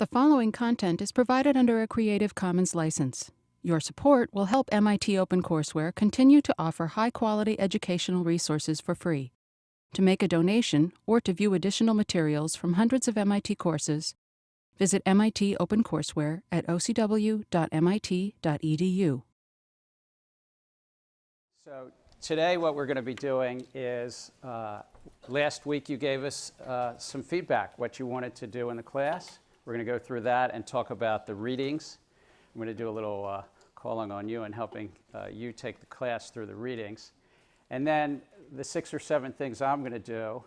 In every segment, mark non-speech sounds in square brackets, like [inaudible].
The following content is provided under a Creative Commons license. Your support will help MIT OpenCourseware continue to offer high quality educational resources for free. To make a donation or to view additional materials from hundreds of MIT courses, visit MIT OpenCourseware at ocw.mit.edu. So today what we're going to be doing is, uh, last week you gave us uh, some feedback, what you wanted to do in the class. We're going to go through that and talk about the readings. I'm going to do a little uh, calling on you and helping uh, you take the class through the readings. And then the six or seven things I'm going to do,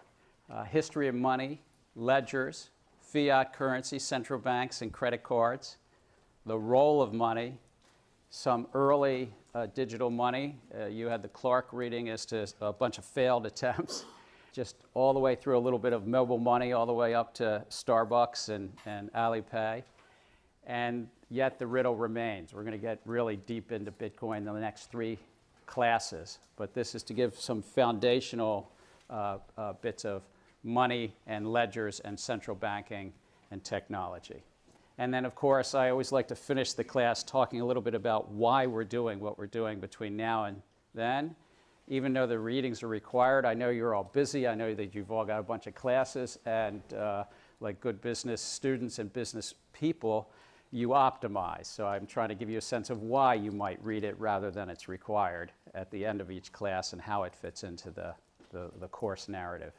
uh, history of money, ledgers, fiat currency, central banks and credit cards, the role of money, some early uh, digital money. Uh, you had the Clark reading as to a bunch of failed [laughs] attempts just all the way through a little bit of mobile money, all the way up to Starbucks and, and Alipay. And yet the riddle remains. We're going to get really deep into Bitcoin in the next three classes. But this is to give some foundational uh, uh, bits of money and ledgers and central banking and technology. And then, of course, I always like to finish the class talking a little bit about why we're doing what we're doing between now and then even though the readings are required. I know you're all busy. I know that you've all got a bunch of classes, and uh, like good business students and business people, you optimize. So I'm trying to give you a sense of why you might read it rather than it's required at the end of each class and how it fits into the, the, the course narrative.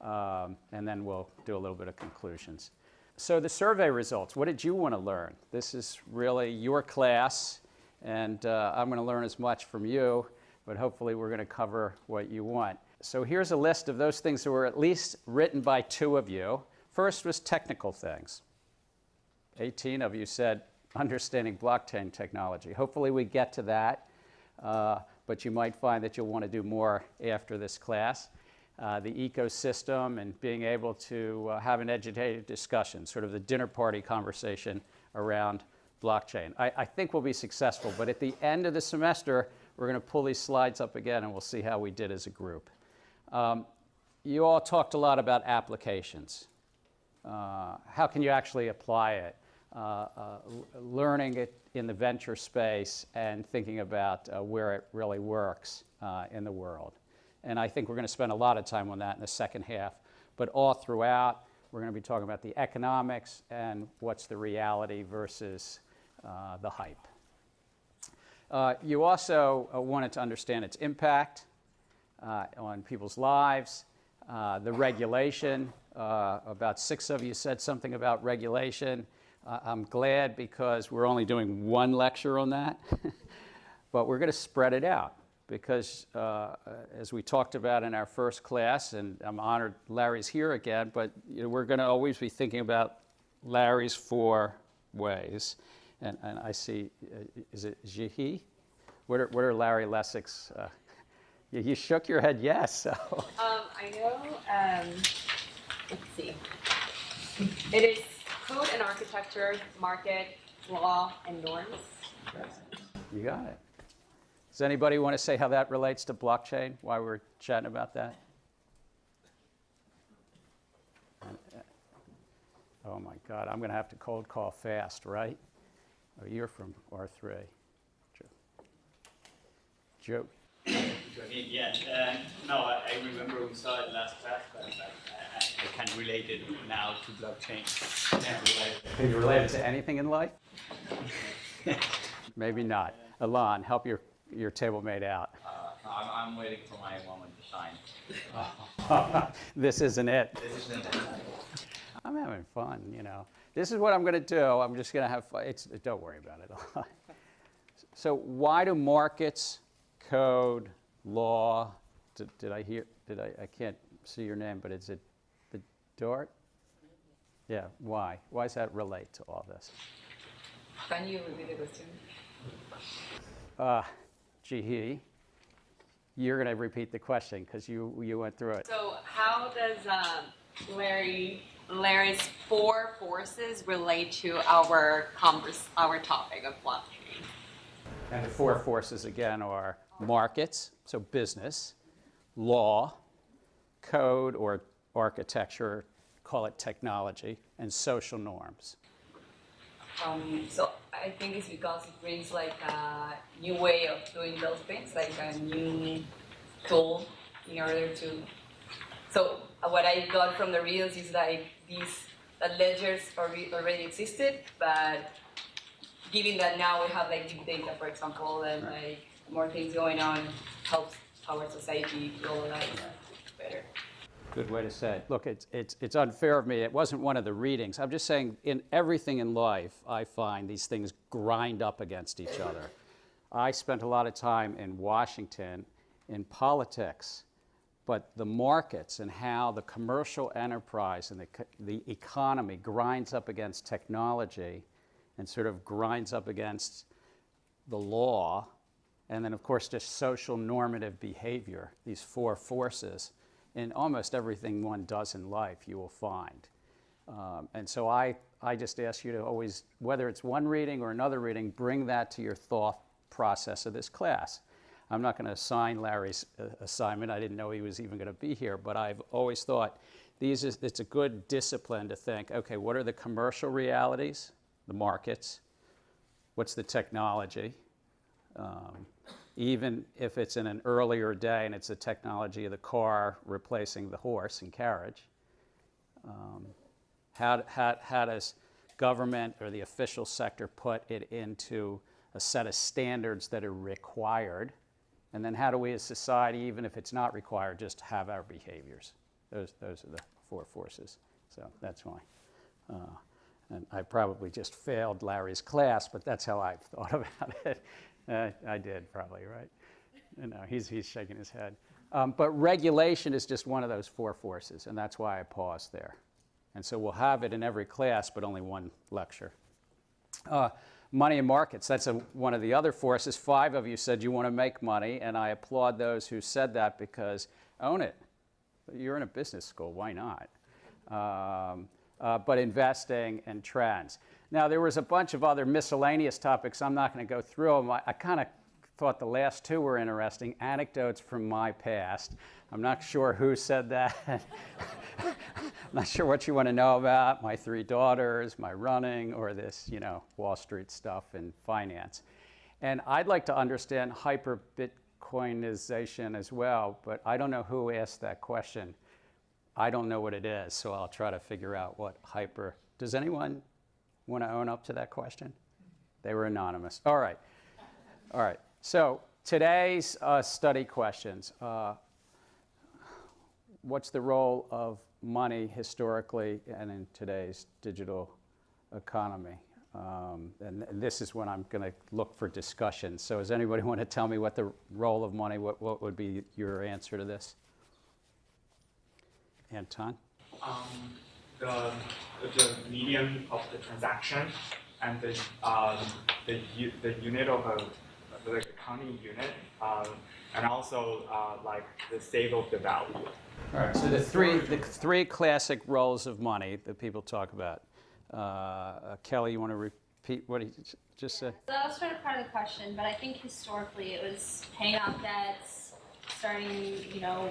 Um, and then we'll do a little bit of conclusions. So the survey results, what did you want to learn? This is really your class, and uh, I'm going to learn as much from you but hopefully we're going to cover what you want. So here's a list of those things that were at least written by two of you. First was technical things. 18 of you said understanding blockchain technology. Hopefully we get to that, uh, but you might find that you'll want to do more after this class. Uh, the ecosystem and being able to uh, have an educated discussion, sort of the dinner party conversation around blockchain. I, I think we'll be successful, but at the end of the semester, we're going to pull these slides up again and we'll see how we did as a group. Um, you all talked a lot about applications. Uh, how can you actually apply it? Uh, uh, learning it in the venture space and thinking about uh, where it really works uh, in the world. And I think we're going to spend a lot of time on that in the second half. But all throughout, we're going to be talking about the economics and what's the reality versus uh, the hype. Uh, you also uh, wanted to understand its impact uh, on people's lives, uh, the regulation. Uh, about six of you said something about regulation. I'm glad because we're only doing one lecture on that, [laughs] but we're going to spread it out because as we talked about in our first class, and I'm honored Larry's here again, but you know, we're going to always be thinking about Larry's four ways and, and I see, uh, is it Jihi? What are, what are Larry Lessig's? Uh, you, you, shook your head yes. So. Um, I know, um, let's see. It is code and architecture, market, law, and norms. You got it. Does anybody want to say how that relates to blockchain, why we're chatting about that? Oh my God, I'm going to have to cold call fast, right? Oh, you're from R3. Joe. Joe. Yeah, uh, no, I, I, remember we saw it last class, but I, I, I can relate it now to blockchain. Can you relate it to anything in life? Maybe not. Alon, help your, your table mate out. Uh, I'm, I'm, waiting for my woman to sign. [laughs] this isn't it. This isn't it. I'm having fun, you know this is what I'm going to do. I'm just going to have fun. It's, don't worry about it. [laughs] so why do markets, code, law, did, did I hear, did I, I can't see your name, but is it the Dart? Yeah, why? Why does that relate to all this? Can you repeat the question? Uh, Jihi, you're going to repeat the question because you, you went through it. So how does um, Larry Larry's four forces relate to our converse, our topic of blockchain. And the four forces again are markets, so business, law, code or architecture, call it technology, and social norms. Um, so I think it's because it brings like a new way of doing those things, like a new tool in order to. So what I got from the reels is like these that ledgers already existed, but given that now we have like big data, for example, and like more things going on, helps our society globalize better. Good way to say it. Look, it's, it's, it's unfair of me. It wasn't one of the readings. I'm just saying, in everything in life, I find these things grind up against each other. I spent a lot of time in Washington in politics, but the markets and how the commercial enterprise and the, the economy grinds up against technology and sort of grinds up against the law, and then, of course, just social normative behavior, these four forces, in almost everything one does in life, you will find. Um, and so I, I just ask you to always, whether it's one reading or another reading, bring that to your thought process of this class. I'm not going to assign Larry's uh, assignment. I didn't know he was even going to be here, but I've always thought these is, it's a good discipline to think, okay, what are the commercial realities, the markets? What's the technology? Um, even if it's in an earlier day and it's the technology of the car replacing the horse and carriage. Um, how, how, how does government or the official sector put it into a set of standards that are required? And then how do we as society, even if it's not required, just have our behaviors? Those, those are the four forces. So that's why. Uh, and I probably just failed Larry's class, but that's how I've [laughs] thought about it. Uh, I did probably, right? You know, he's, he's shaking his head. Um, but regulation is just one of those four forces, and that's why I paused there. And so we'll have it in every class, but only one lecture. Uh, money and markets, that's a, one of the other forces. Five of you said you want to make money, and I applaud those who said that because own it. You're in a business school, why not? Um, uh, but investing and trends. Now, there was a bunch of other miscellaneous topics. I'm not going to go through them. I, I kind of thought the last two were interesting anecdotes from my past. I'm not sure who said that. I'm [laughs] not sure what you want to know about my three daughters, my running, or this, you know, Wall Street stuff and finance. And I'd like to understand hyper Bitcoinization as well, but I don't know who asked that question. I don't know what it is, so I'll try to figure out what hyper. Does anyone want to own up to that question? They were anonymous. All right. All right. So today's uh, study questions. Uh, what's the role of money historically and in today's digital economy? Um, and, and this is when I'm going to look for discussion. So does anybody [laughs] want to tell me what the role of money, what, what would be your answer to this? Anton? um, the, the medium of the transaction and the, um, the, the unit of a, the accounting unit, um, and also uh, like the save of the value. All right, so the three, the three classic roles of money that people talk about. Uh, uh, Kelly, you want to repeat what he j- just said? So that was sort of part of the question, but I think historically it was paying off debts, starting, you know,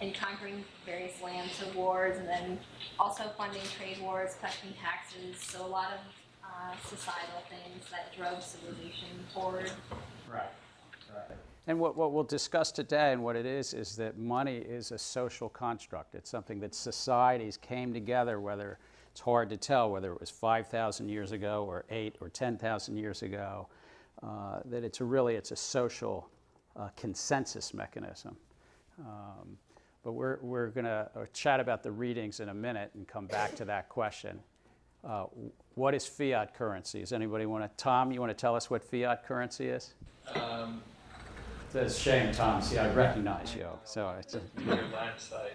and conquering various lands of wars, and then also funding trade wars, collecting taxes. So a lot of uh, societal things that drove civilization forward. Right. And what, what we'll discuss today and what it is is that money is a social construct. It's something that societies came together, whether it's hard to tell whether it was 5,000 years ago or 8 or 10,000 years ago, uh, that it's really it's a social uh, consensus mechanism. Um, but we're, we're going to chat about the readings in a minute and come back to that question. Uh, what is fiat currency? Does anybody want to? Tom, you want to tell us what fiat currency is? Um, It's a shame, Tom. See, I recognize you. So it's a, [laughs] site.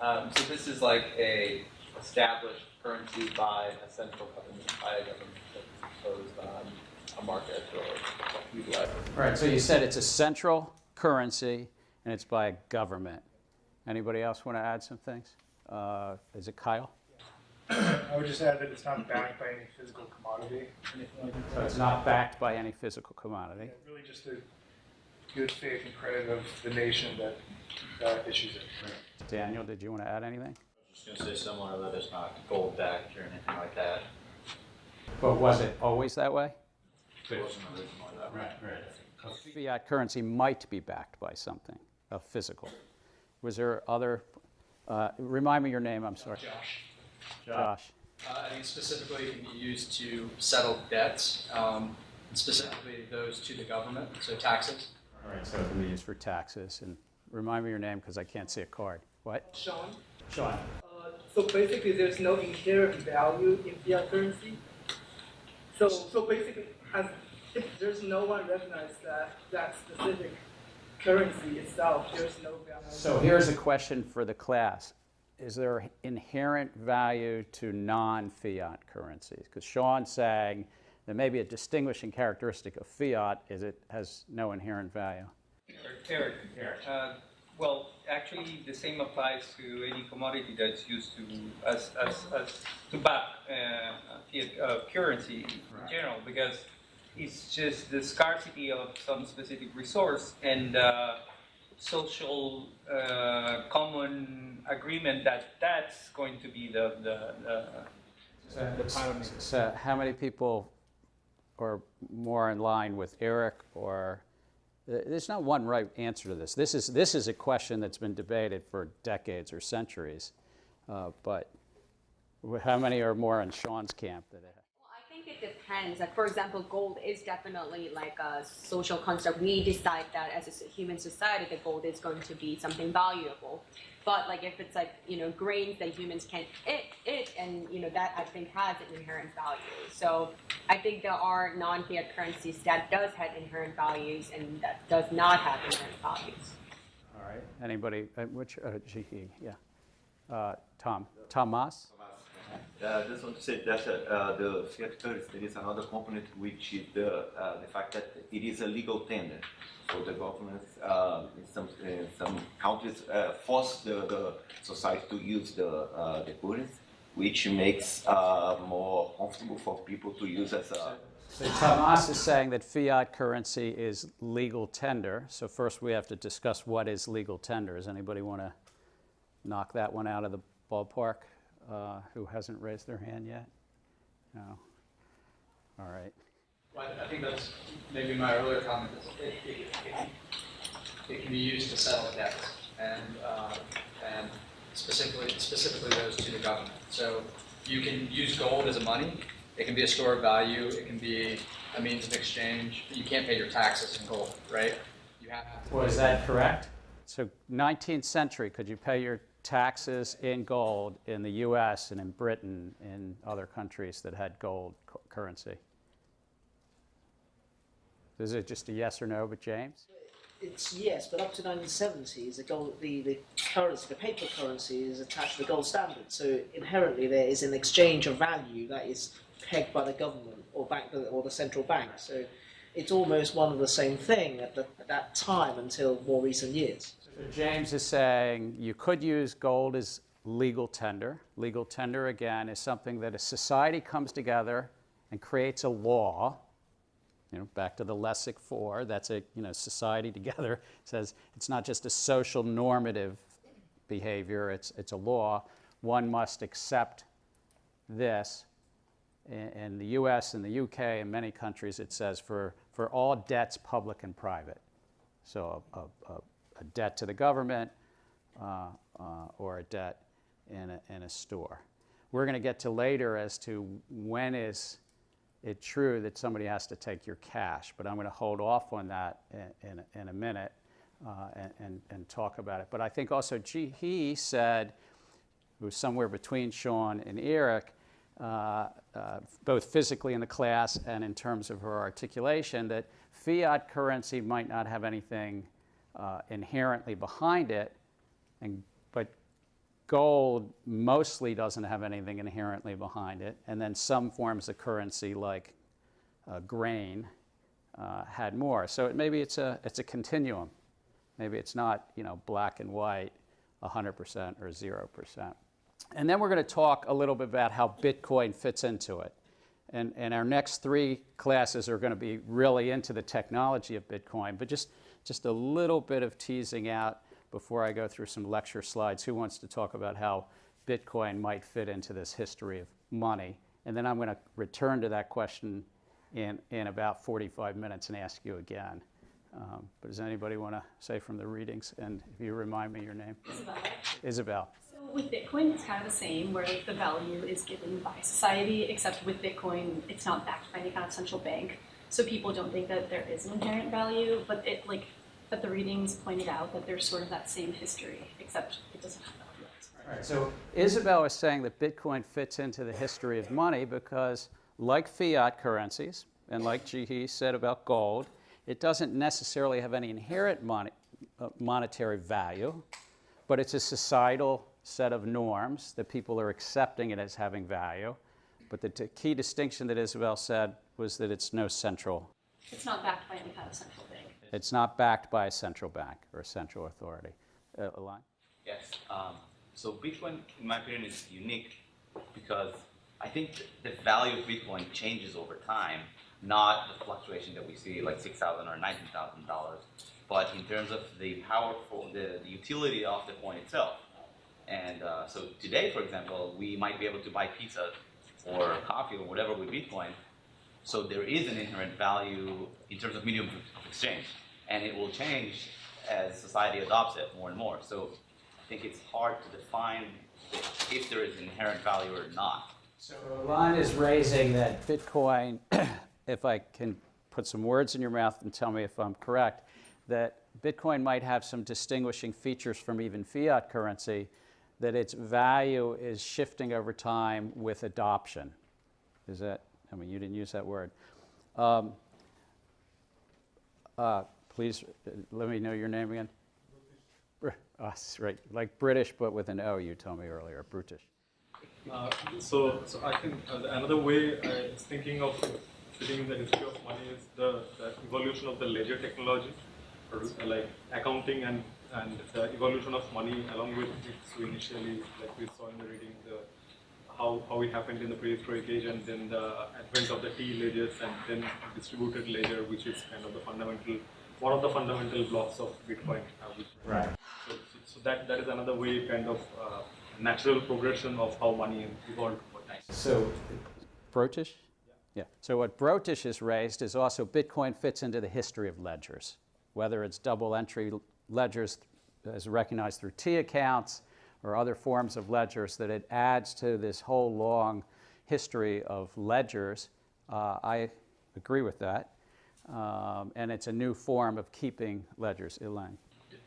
Um, so this is like a established currency by a central government, by a government that imposed on a market or utilized. all right. So you said it's a central currency and it's by a government. Anybody else want to add some things? Uh, is it Kyle? I would just add that it's not backed by any physical commodity. So it's not backed by any physical commodity. Really just the good faith and credit of the nation that uh, issues it. Daniel, did you want to add anything? I just gonna say similar, that it's not gold backed or anything like that. But was it always that way? It wasn't originally that way. Right, right. Fiat currency might be backed by something, a physical. Was there other, uh, remind me your name, I'm sorry. Josh. Josh. Uh, I think specifically it can be used to settle debts, um, specifically those to the government, so taxes. All right, so it can be used for taxes. And remind me your name because I can't see a card. What? Sean. Sean. Uh, so basically, there's no inherent value in fiat currency. So, so basically, as if there's no one recognizes that that specific currency itself, there's no value. So here's a question for the class. Is there inherent value to non-fiat currencies? Because Sean's saying that maybe a distinguishing characteristic of fiat is it has no inherent value. Eric, uh, well, actually, the same applies to any commodity that's used to as, as, as to back uh, fiat uh, currency in general, because it's just the scarcity of some specific resource and uh, social uh, common agreement that that's going to be the the, the So how many people are more in line with Eric or, there's not one right answer to this. This is, this is a question that's been debated for decades or centuries. Uh, But how many are more in Sean's camp? that it- it depends. Like, for example, gold is definitely like a social construct. We decide that as a human society, that gold is going to be something valuable. But like, if it's like you know grains that humans can eat, eat, and you know that I think has an inherent value. So I think there are non-fiat currencies that does have inherent values and that does not have inherent values. All right, anybody, uh, which, uh, yeah. Uh, Tom, Thomas? Uh, just want to say that uh, the fiat currency, there is another component which is the, uh, the fact that it is a legal tender. So the government uh, in some, some countries uh, force the, the society to use the, uh, the currency, which makes uh, more comfortable for people to use as a So Tomas is saying that fiat currency is legal tender. So first we have to discuss what is legal tender. Does anybody want to knock that one out of the ballpark? Uh, Who hasn't raised their hand yet? No? All right. Well, I think that's maybe my earlier comment. is It, it, it, it can be used to settle debts and, uh, and specifically, specifically those to the government. So you can use gold as a money. It can be a store of value. It can be a means of exchange. You can't pay your taxes in gold, right? You have to. Was that correct? So 19th century, could you pay your taxes in gold in the US and in Britain, in other countries that had gold cu- currency? Is it just a yes or no, but James? It's yes, but up to 1970s, the gold, the, the currency, the paper currency is attached to the gold standard. So inherently, there is an exchange of value that is pegged by the government or bank or the central bank. So it's almost one and the same thing at, the, at that time until more recent years. James is saying you could use gold as legal tender. Legal tender, again, is something that a society comes together and creates a law. You know, back to the Lessig Four, that's a you know society [laughs] together says it's not just a social normative behavior; it's it's a law. One must accept this. In, in the U.S. and the U.K. and many countries, it says for for all debts, public and private. So a, a, a a debt to the government uh, uh, or a debt in a, in a store. We're going to get to later as to when is it true that somebody has to take your cash, but I'm going to hold off on that in, in, a, in a minute uh, and, and, and, talk about it. But I think also G, he said, it was somewhere between Sean and Eric, uh, uh, both physically in the class and in terms of her articulation, that fiat currency might not have anything uh, inherently behind it, and, but gold mostly doesn't have anything inherently behind it, and then some forms of currency like uh, grain uh, had more. So it, maybe it's a, it's a continuum. Maybe it's not you know, black and white, 100% or 0%. And then we're going to talk a little bit about how Bitcoin fits into it. And, and our next three classes are going to be really into the technology of Bitcoin, but just just a little bit of teasing out before I go through some lecture slides. Who wants to talk about how Bitcoin might fit into this history of money And then I'm going to return to that question in, in about 45 minutes and ask you again. Um, but does anybody want to say from the readings? And if you remind me your name? Isabel. Isabel. So with Bitcoin, it's kind of the same, where the value is given by society, except with Bitcoin, it's not backed by any kind of central bank. So people don't think that there is an inherent value, but it like, but the readings pointed out that there's sort of that same history, except it doesn't have value. Right. So Isabel is saying that Bitcoin fits into the history of money because, like fiat currencies, and like Jihi said about gold, it doesn't necessarily have any inherent mon- uh, monetary value, but it's a societal set of norms that people are accepting it as having value. But the t- key distinction that Isabel said was that it's no central, It's not backed by any kind of central bank. It's not backed by a central bank or a central authority. Uh, Alon? Yes. Um, so Bitcoin, in my opinion, is unique because I think the value of Bitcoin changes over time, not the fluctuation that we see like six thousand or nineteen thousand dollars, but in terms of the powerful, the, the utility of the coin itself. And uh, so today, for example, we might be able to buy pizza or coffee or whatever with Bitcoin. So there is an inherent value in terms of medium exchange, and it will change as society adopts it more and more. So I think it's hard to define if there is inherent value or not. So Alon is raising that Bitcoin, [clears throat] if I can put some words in your mouth and tell me if I'm correct, that Bitcoin might have some distinguishing features from even fiat currency, that its value is shifting over time with adoption. Is that, I mean, you didn't use that word. Um, uh, please uh, let me know your name again. Oh, right, like British, but with an O, you told me earlier, brutish. Uh, so, so I think uh, another way I was thinking of fitting in the history of money is the, the evolution of the ledger technology, uh, like accounting and, and the evolution of money along with it. So initially, like we saw in the reading, the how, how it happened in the prehistoric age and then the advent of the T ledgers and then distributed ledger, which is kind of the fundamental, one of the fundamental blocks of Bitcoin. uh, which- Right. So, so, that, that is another way, kind of uh, natural progression of how money evolved over time. So, Brotish? Yeah. So what Brotish has raised is also Bitcoin fits into the history of ledgers, whether it's double entry ledgers as recognized through T accounts or other forms of ledgers, that it adds to this whole long history of ledgers. Uh, I agree with that. Um, and it's a new form of keeping ledgers. Elaine.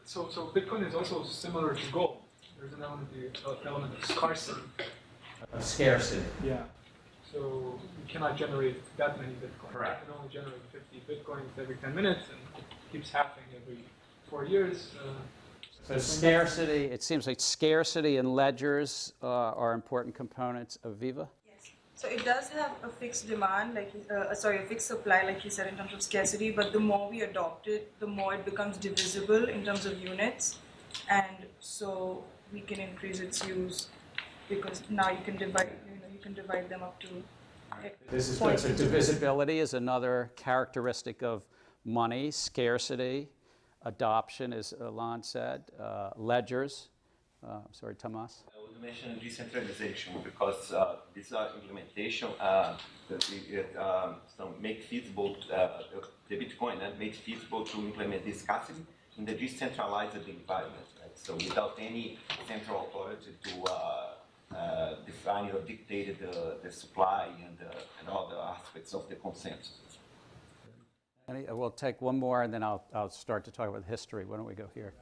So, so Bitcoin is also similar to gold. There's an element, uh, element of scarcity. Of scarcity. Yeah. So you cannot generate that many Bitcoins. Correct. You can only generate 50 Bitcoins every 10 minutes, and it keeps happening every four years. Uh, So scarcity, it seems like scarcity and ledgers uh, are important components of Viva. Yes. So it does have a fixed demand, like uh, sorry, a fixed supply, like you said, in terms of scarcity. But the more we adopt it, the more it becomes divisible in terms of units, and so we can increase its use because now you can divide, you know, you can divide them up to. This is point. good. So divisibility is another characteristic of money, scarcity, adoption, as Alon said, uh, ledgers. Uh, sorry, Tomas. I would mention decentralization because uh, this uh, implementation it, um, make feasible the Bitcoin and make feasible to implement this scarcity in the decentralized environment. Right? So without any central authority to uh, uh, define or dictate the, the supply and, uh, and all the aspects of the consensus. Any, we'll take one more and then I'll, I'll start to talk about history. Why don't we go here?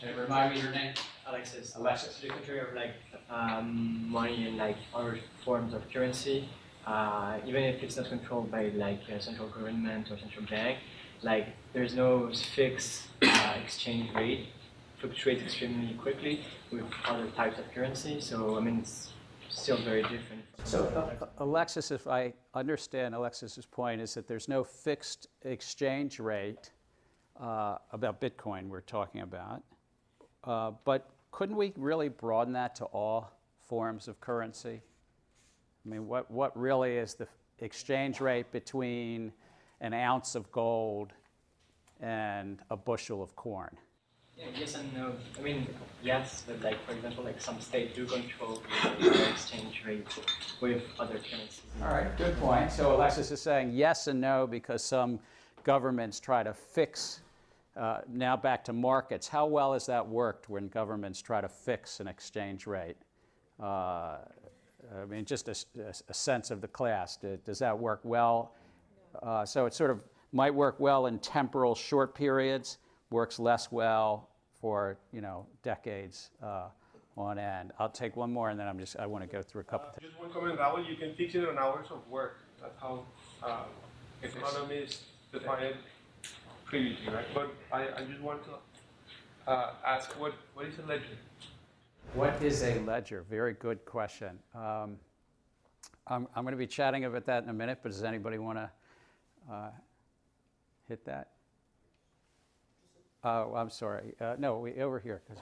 And remind me your name. Alexis. Alexis. To the contrary of like um, money and like other forms of currency, uh, even if it's not controlled by like a central government or central bank, like there's no fixed uh, exchange rate. Fluctuates extremely quickly with other types of currency. So I mean, it's still very different. So, uh, Alexis, if I understand Alexis's point, is that there's no fixed exchange rate uh, about Bitcoin we're talking about. Uh, but couldn't we really broaden that to all forms of currency? I mean, what, what really is the exchange rate between an ounce of gold and a bushel of corn? Yeah, yes and no. I mean, yes, but like for example, like some states do control the exchange rate with other currencies. All right, good point. So Alexis is saying yes and no because some governments try to fix, uh, now back to markets. How well has that worked when governments try to fix an exchange rate? Uh, I mean, just a, a, sense of the class. Does that work well? Uh, so it sort of might work well in temporal short periods, works less well for, you know, decades uh, on end. I'll take one more and then I'm just, I want to go through a couple. Uh, just one comment, that way you can fix it on hours of work. That's how uh, economists define it previously, right? But I, I just want to uh, ask what, what is a ledger? What is a ledger? Very good question. Um, I'm, I'm going to be chatting about that in a minute, but does anybody want to uh, hit that? Oh, I'm sorry. Uh, no, we, over here. I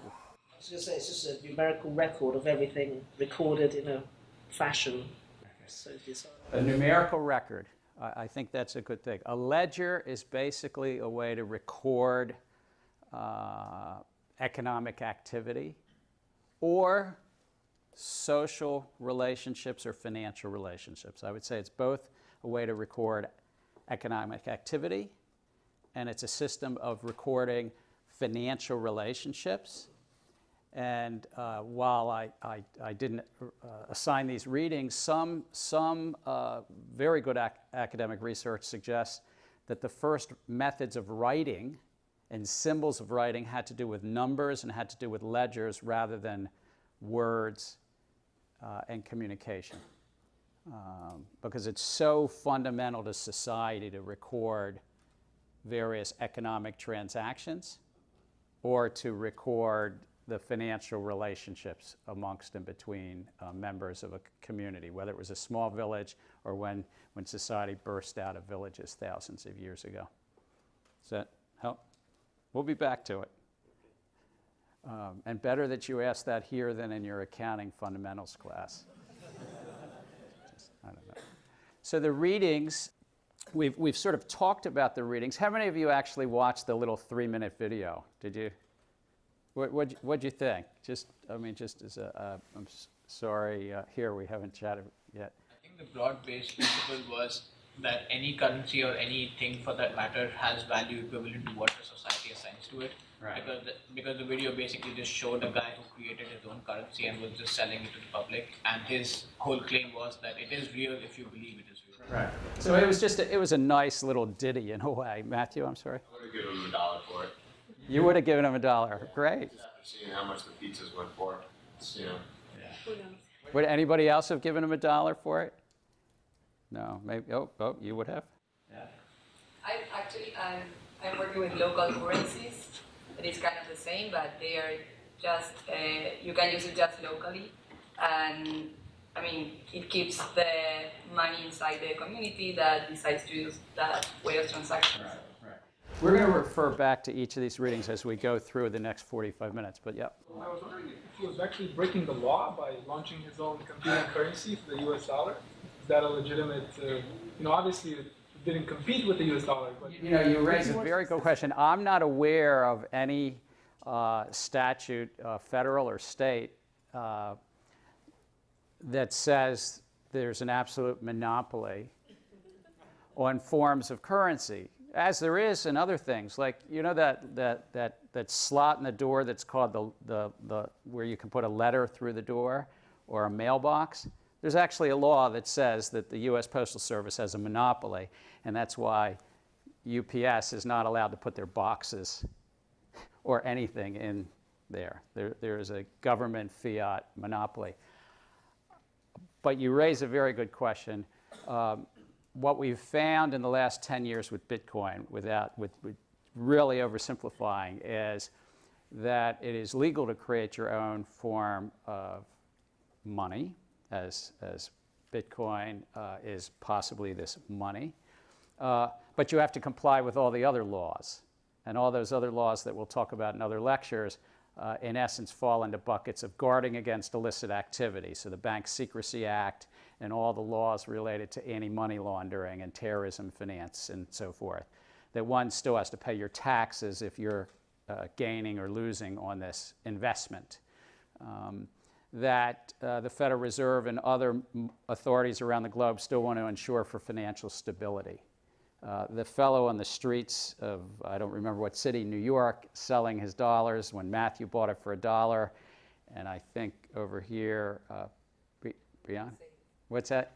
was going to say it's just a numerical record of everything recorded in a fashion. So a numerical record. I, I think that's a good thing. A ledger is basically a way to record uh, economic activity or social relationships or financial relationships. I would say it's both a way to record economic activity and it's a system of recording financial relationships. And uh, while I, I, I didn't uh, assign these readings, some, some uh, very good ac academic research suggests that the first methods of writing and symbols of writing had to do with numbers and had to do with ledgers rather than words uh, and communication. Um, because it's so fundamental to society to record various economic transactions or to record the financial relationships amongst and between uh, members of a community, whether it was a small village or when, when society burst out of villages thousands of years ago. Does that help? We'll be back to it. Um, and better that you ask that here than in your accounting fundamentals class. [laughs] Just. So the readings, we've, we've sort of talked about the readings. How many of you actually watched the little three-minute video? Did you? What what'd, what'd you think? Just, I mean, just as a, uh, I'm sorry, uh, here we haven't chatted yet. I think the broad-based principle was that any currency or anything for that matter has value equivalent to what the society assigns to it. Right. Because the, because the video basically just showed a guy who created his own currency and was just selling it to the public, and his whole claim was that it is real if you believe it is real. Right. So it was just a, it was a nice little ditty in a way. Matthew, I'm sorry. I would have given him a dollar for it. You would have given him a dollar. Great. Just after seeing how much the pizzas went for, it's, you know. Yeah. Would anybody else have given him a dollar for it? No, maybe. Oh, oh, you would have. Yeah. I actually I'm I'm working with local currencies. It is kind of the same, but they are just uh, you can use it just locally, and I mean it keeps the money inside the community that decides to use that way of transactions. Right. We're going to refer back to each of these readings as we go through the next 45 minutes, but yeah. I was wondering if he was actually breaking the law by launching his own competing currency for the US dollar. Is that a legitimate, uh, you know, obviously it didn't compete with the US dollar, but. You know, you raise a very good question. I'm not aware of any uh, statute, uh, federal or state, uh, that says there's an absolute monopoly on forms of currency as there is in other things, like you know that that that that slot in the door that's called the the the where you can put a letter through the door or a mailbox. There's actually a law that says that the U.S. Postal Service has a monopoly, and that's why UPS is not allowed to put their boxes or anything in there. There there is a government fiat monopoly. But you raise a very good question. Um, what we've found in the last 10 years with Bitcoin, without, with, with really oversimplifying, is that it is legal to create your own form of money, as, as Bitcoin uh, is possibly this money. Uh, but you have to comply with all the other laws. And all those other laws that we'll talk about in other lectures, uh, in essence, fall into buckets of guarding against illicit activity. So the Bank Secrecy Act and all the laws related to anti-money laundering and terrorism finance and so forth. That one still has to pay your taxes if you're uh, gaining or losing on this investment. Um, that uh, the Federal Reserve and other authorities around the globe still want to ensure for financial stability. Uh, the fellow on the streets of, I don't remember what city, New York, selling his dollars when Matthew bought it for a dollar. And I think over here, uh? What's that?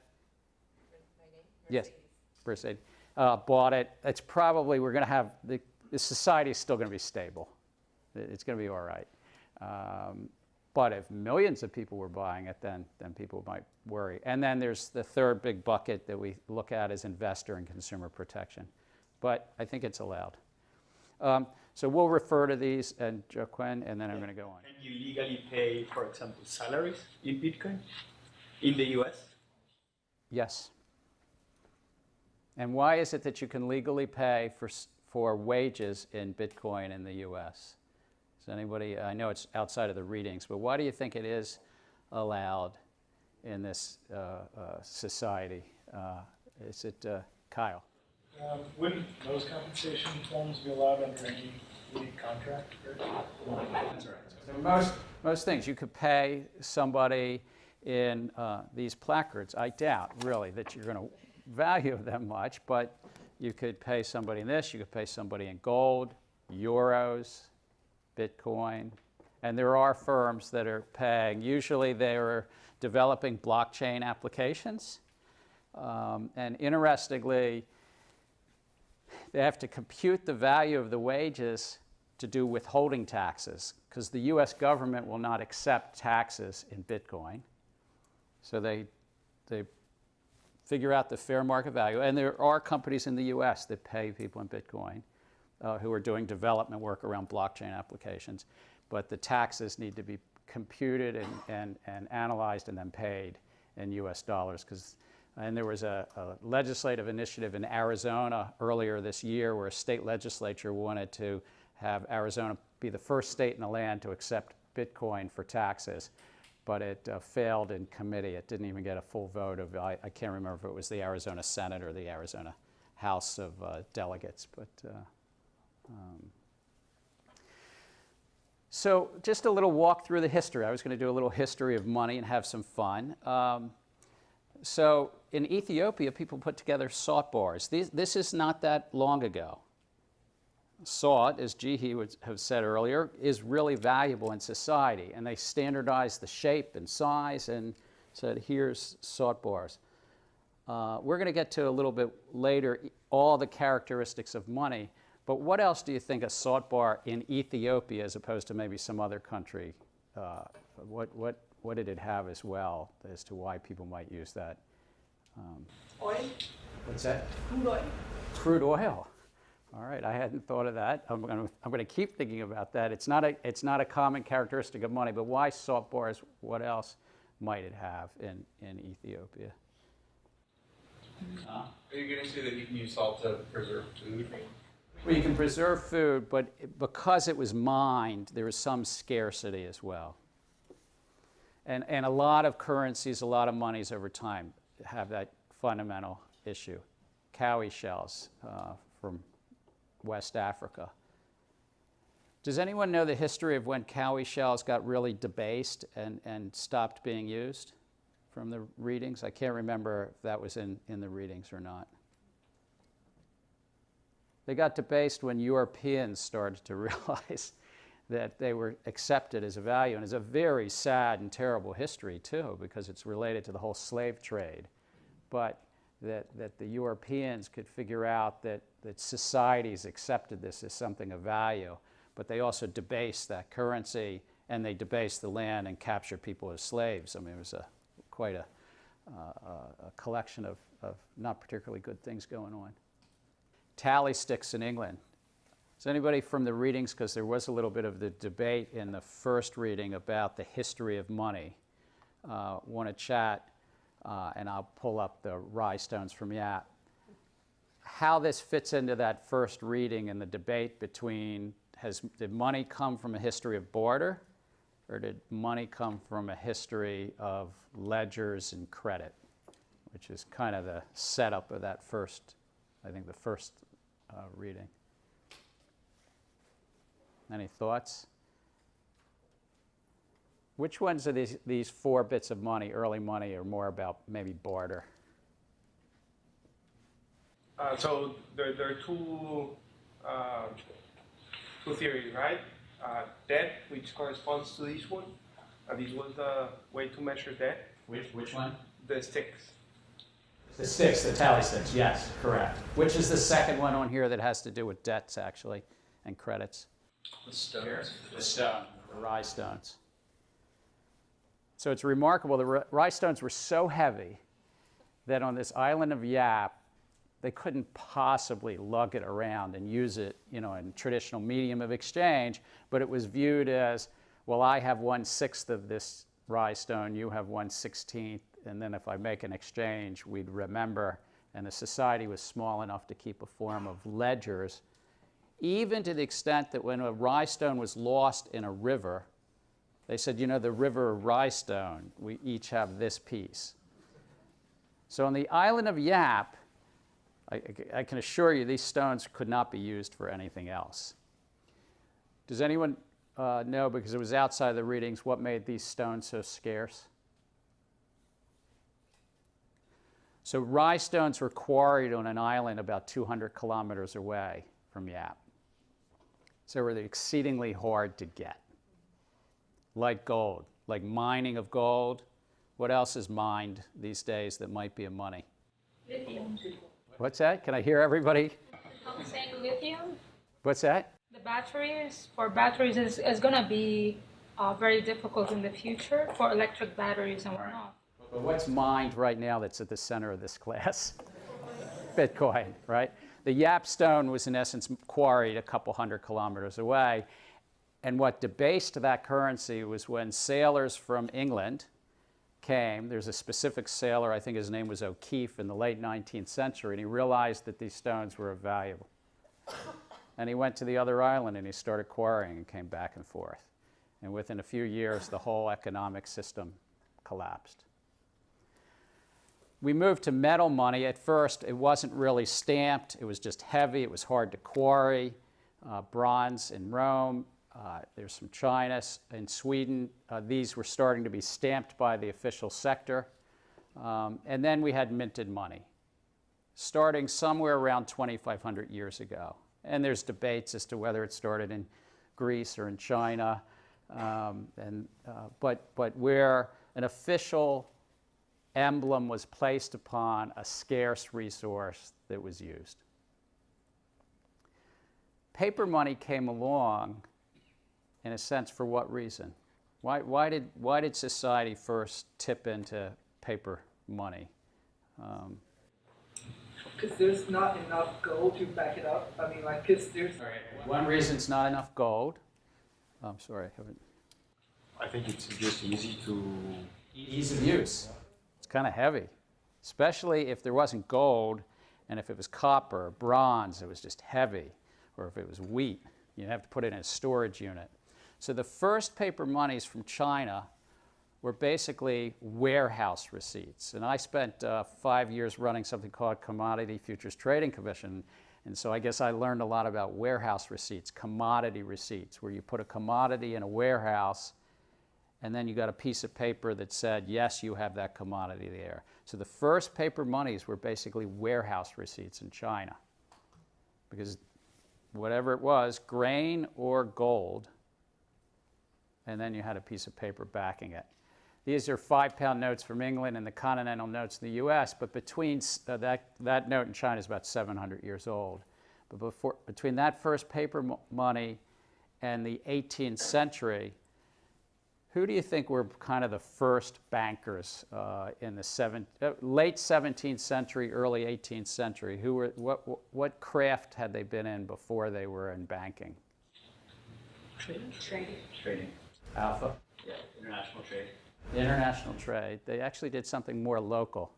Yes, Mercedes. Uh, bought it. It's probably, we're going to have, the, the society is still going to be stable. It's going to be all right. Um, but if millions of people were buying it, then, then people might worry. And then there's the third big bucket that we look at as investor and consumer protection. But I think it's allowed. Um, so we'll refer to these and Joaquin, and then I'm going to go on. Can you legally pay, for example, salaries in Bitcoin in the US? Yes. And why is it that you can legally pay for, for wages in Bitcoin in the US? Does anybody, I know it's outside of the readings, but why do you think it is allowed in this uh, uh, society? Uh, is it uh, Kyle? Um, wouldn't those compensation forms be allowed under any league contract, right? That's right. So most, most things, you could pay somebody in uh, these placards. I doubt, really, that you're going to value them much, but you could pay somebody in this, you could pay somebody in gold, euros, Bitcoin. And there are firms that are paying, usually they're developing blockchain applications. Um, and interestingly, they have to compute the value of the wages to do withholding taxes because the US government will not accept taxes in Bitcoin. So they, they figure out the fair market value. And there are companies in the US that pay people in Bitcoin uh, who are doing development work around blockchain applications. But the taxes need to be computed and, and, and analyzed and then paid in US dollars because and there was a, a, legislative initiative in Arizona earlier this year where a state legislature wanted to have Arizona be the first state in the land to accept Bitcoin for taxes. But it uh, failed in committee. It didn't even get a full vote of, I, I, can't remember if it was the Arizona Senate or the Arizona House of uh, Delegates. But uh, um, so just a little walk through the history. I was going to do a little history of money and have some fun. Um, so in Ethiopia, people put together salt bars. These, this is not that long ago. Salt, as Jihi would have said earlier, is really valuable in society, and they standardized the shape and size and said, here's salt bars. Uh, we're going to get to a little bit later all the characteristics of money, but what else do you think a salt bar in Ethiopia, as opposed to maybe some other country, uh, what, what, what did it have as well as to why people might use that? Um, Oil? what's that? Crude oil. Crude oil. All right, I hadn't thought of that. I'm going to, I'm going to keep thinking about that. It's not, a, it's not a common characteristic of money, but why salt bars? What else might it have in, in Ethiopia? Are you going to say that you can use salt to preserve food? Well, you can preserve food, but because it was mined, there was some scarcity as well. And, and a lot of currencies, a lot of monies over time have that fundamental issue. Cowrie shells uh, from West Africa. Does anyone know the history of when cowrie shells got really debased and, and stopped being used from the readings? I can't remember if that was in, in the readings or not. They got debased when Europeans started to [laughs] realize that they were accepted as a value. And it's a very sad and terrible history, too, because it's related to the whole slave trade. But that, that the Europeans could figure out that, that societies accepted this as something of value, but they also debased that currency and they debased the land and captured people as slaves. I mean, it was a, quite a, uh, a collection of, of not particularly good things going on. Tally sticks in England. Is anybody from the readings, because there was a little bit of the debate in the first reading about the history of money, uh, want to chat? Uh, and I'll pull up the Rai stones from Yap. How this fits into that first reading and the debate between has did money come from a history of border, or did money come from a history of ledgers and credit, which is kind of the setup of that first, I think, the first uh, reading. Any thoughts? Which ones are these, these four bits of money, early money, or more about maybe barter? Uh, so there, there are two, uh, two theories, right? Uh, debt, which corresponds to this one. Uh, this was the way to measure debt. Which, which one? The sticks. The sticks, the tally sticks, yes, correct. Which is the second one on here that has to do with debts, actually, and credits? The stones. The stone. The Rai stones. So it's remarkable, the Rai stones were so heavy that on this island of Yap, they couldn't possibly lug it around and use it, you know, in traditional medium of exchange, but it was viewed as, well, I have one sixth of this Rai stone, you have one sixteenth, and then if I make an exchange, we'd remember. And the society was small enough to keep a form of ledgers, even to the extent that when a Rai stone was lost in a river, they said, you know, the river of Rai stone, we each have this piece. So on the island of Yap, I, I can assure you these stones could not be used for anything else. Does anyone uh, know, because it was outside the readings, what made these stones so scarce? So Rai stones were quarried on an island about 200 kilometers away from Yap. So they were exceedingly hard to get. Like gold, like mining of gold. What else is mined these days that might be of money? Lithium. What's that? Can I hear everybody? I'm saying lithium. What's that? The batteries for batteries is, is gonna be uh, very difficult in the future for electric batteries and whatnot. But what's mined right now that's at the center of this class? [laughs] Bitcoin, right? The Yap stone was in essence quarried a couple hundred kilometers away. And what debased that currency was when sailors from England came. There's a specific sailor, I think his name was O'Keefe, in the late 19th century, and he realized that these stones were valuable. And he went to the other island and he started quarrying and came back and forth. And within a few years, the whole economic system collapsed. We moved to metal money. At first, it wasn't really stamped. It was just heavy. It was hard to quarry. Uh, bronze in Rome. Uh, there's some China. In Sweden, uh, these were starting to be stamped by the official sector. Um, and then we had minted money, starting somewhere around 2,500 years ago. And there's debates as to whether it started in Greece or in China. Um, and, uh, but, but where an official emblem was placed upon a scarce resource that was used. Paper money came along, in a sense, for what reason? Why, why, did, why did society first tip into paper money? Um, Because there's not enough gold to back it up. I mean, like, because there's. one reason it's not enough gold. Oh, I'm sorry, I haven't. I think it's just easy to. Ease of use. Kind of heavy, especially if there wasn't gold and if it was copper or bronze, it was just heavy, or if it was wheat, you'd have to put it in a storage unit. So the first paper monies from China were basically warehouse receipts. And I spent uh, five years running something called Commodity Futures Trading Commission. And so I guess I learned a lot about warehouse receipts, commodity receipts, where you put a commodity in a warehouse and then you got a piece of paper that said, yes, you have that commodity there. So the first paper monies were basically warehouse receipts in China. Because whatever it was, grain or gold, and then you had a piece of paper backing it. These are five pound notes from England and the continental notes in the US, but between uh, that, that note in China is about 700 years old. But before, between that first paper mo- money and the 18th century, who do you think were kind of the first bankers uh, in the seven, uh, late 17th century, early 18th century? Who were, what, what craft had they been in before they were in banking? Trading. Trading. Trading. Alpha. Yeah, international trade. International trade. They actually did something more local.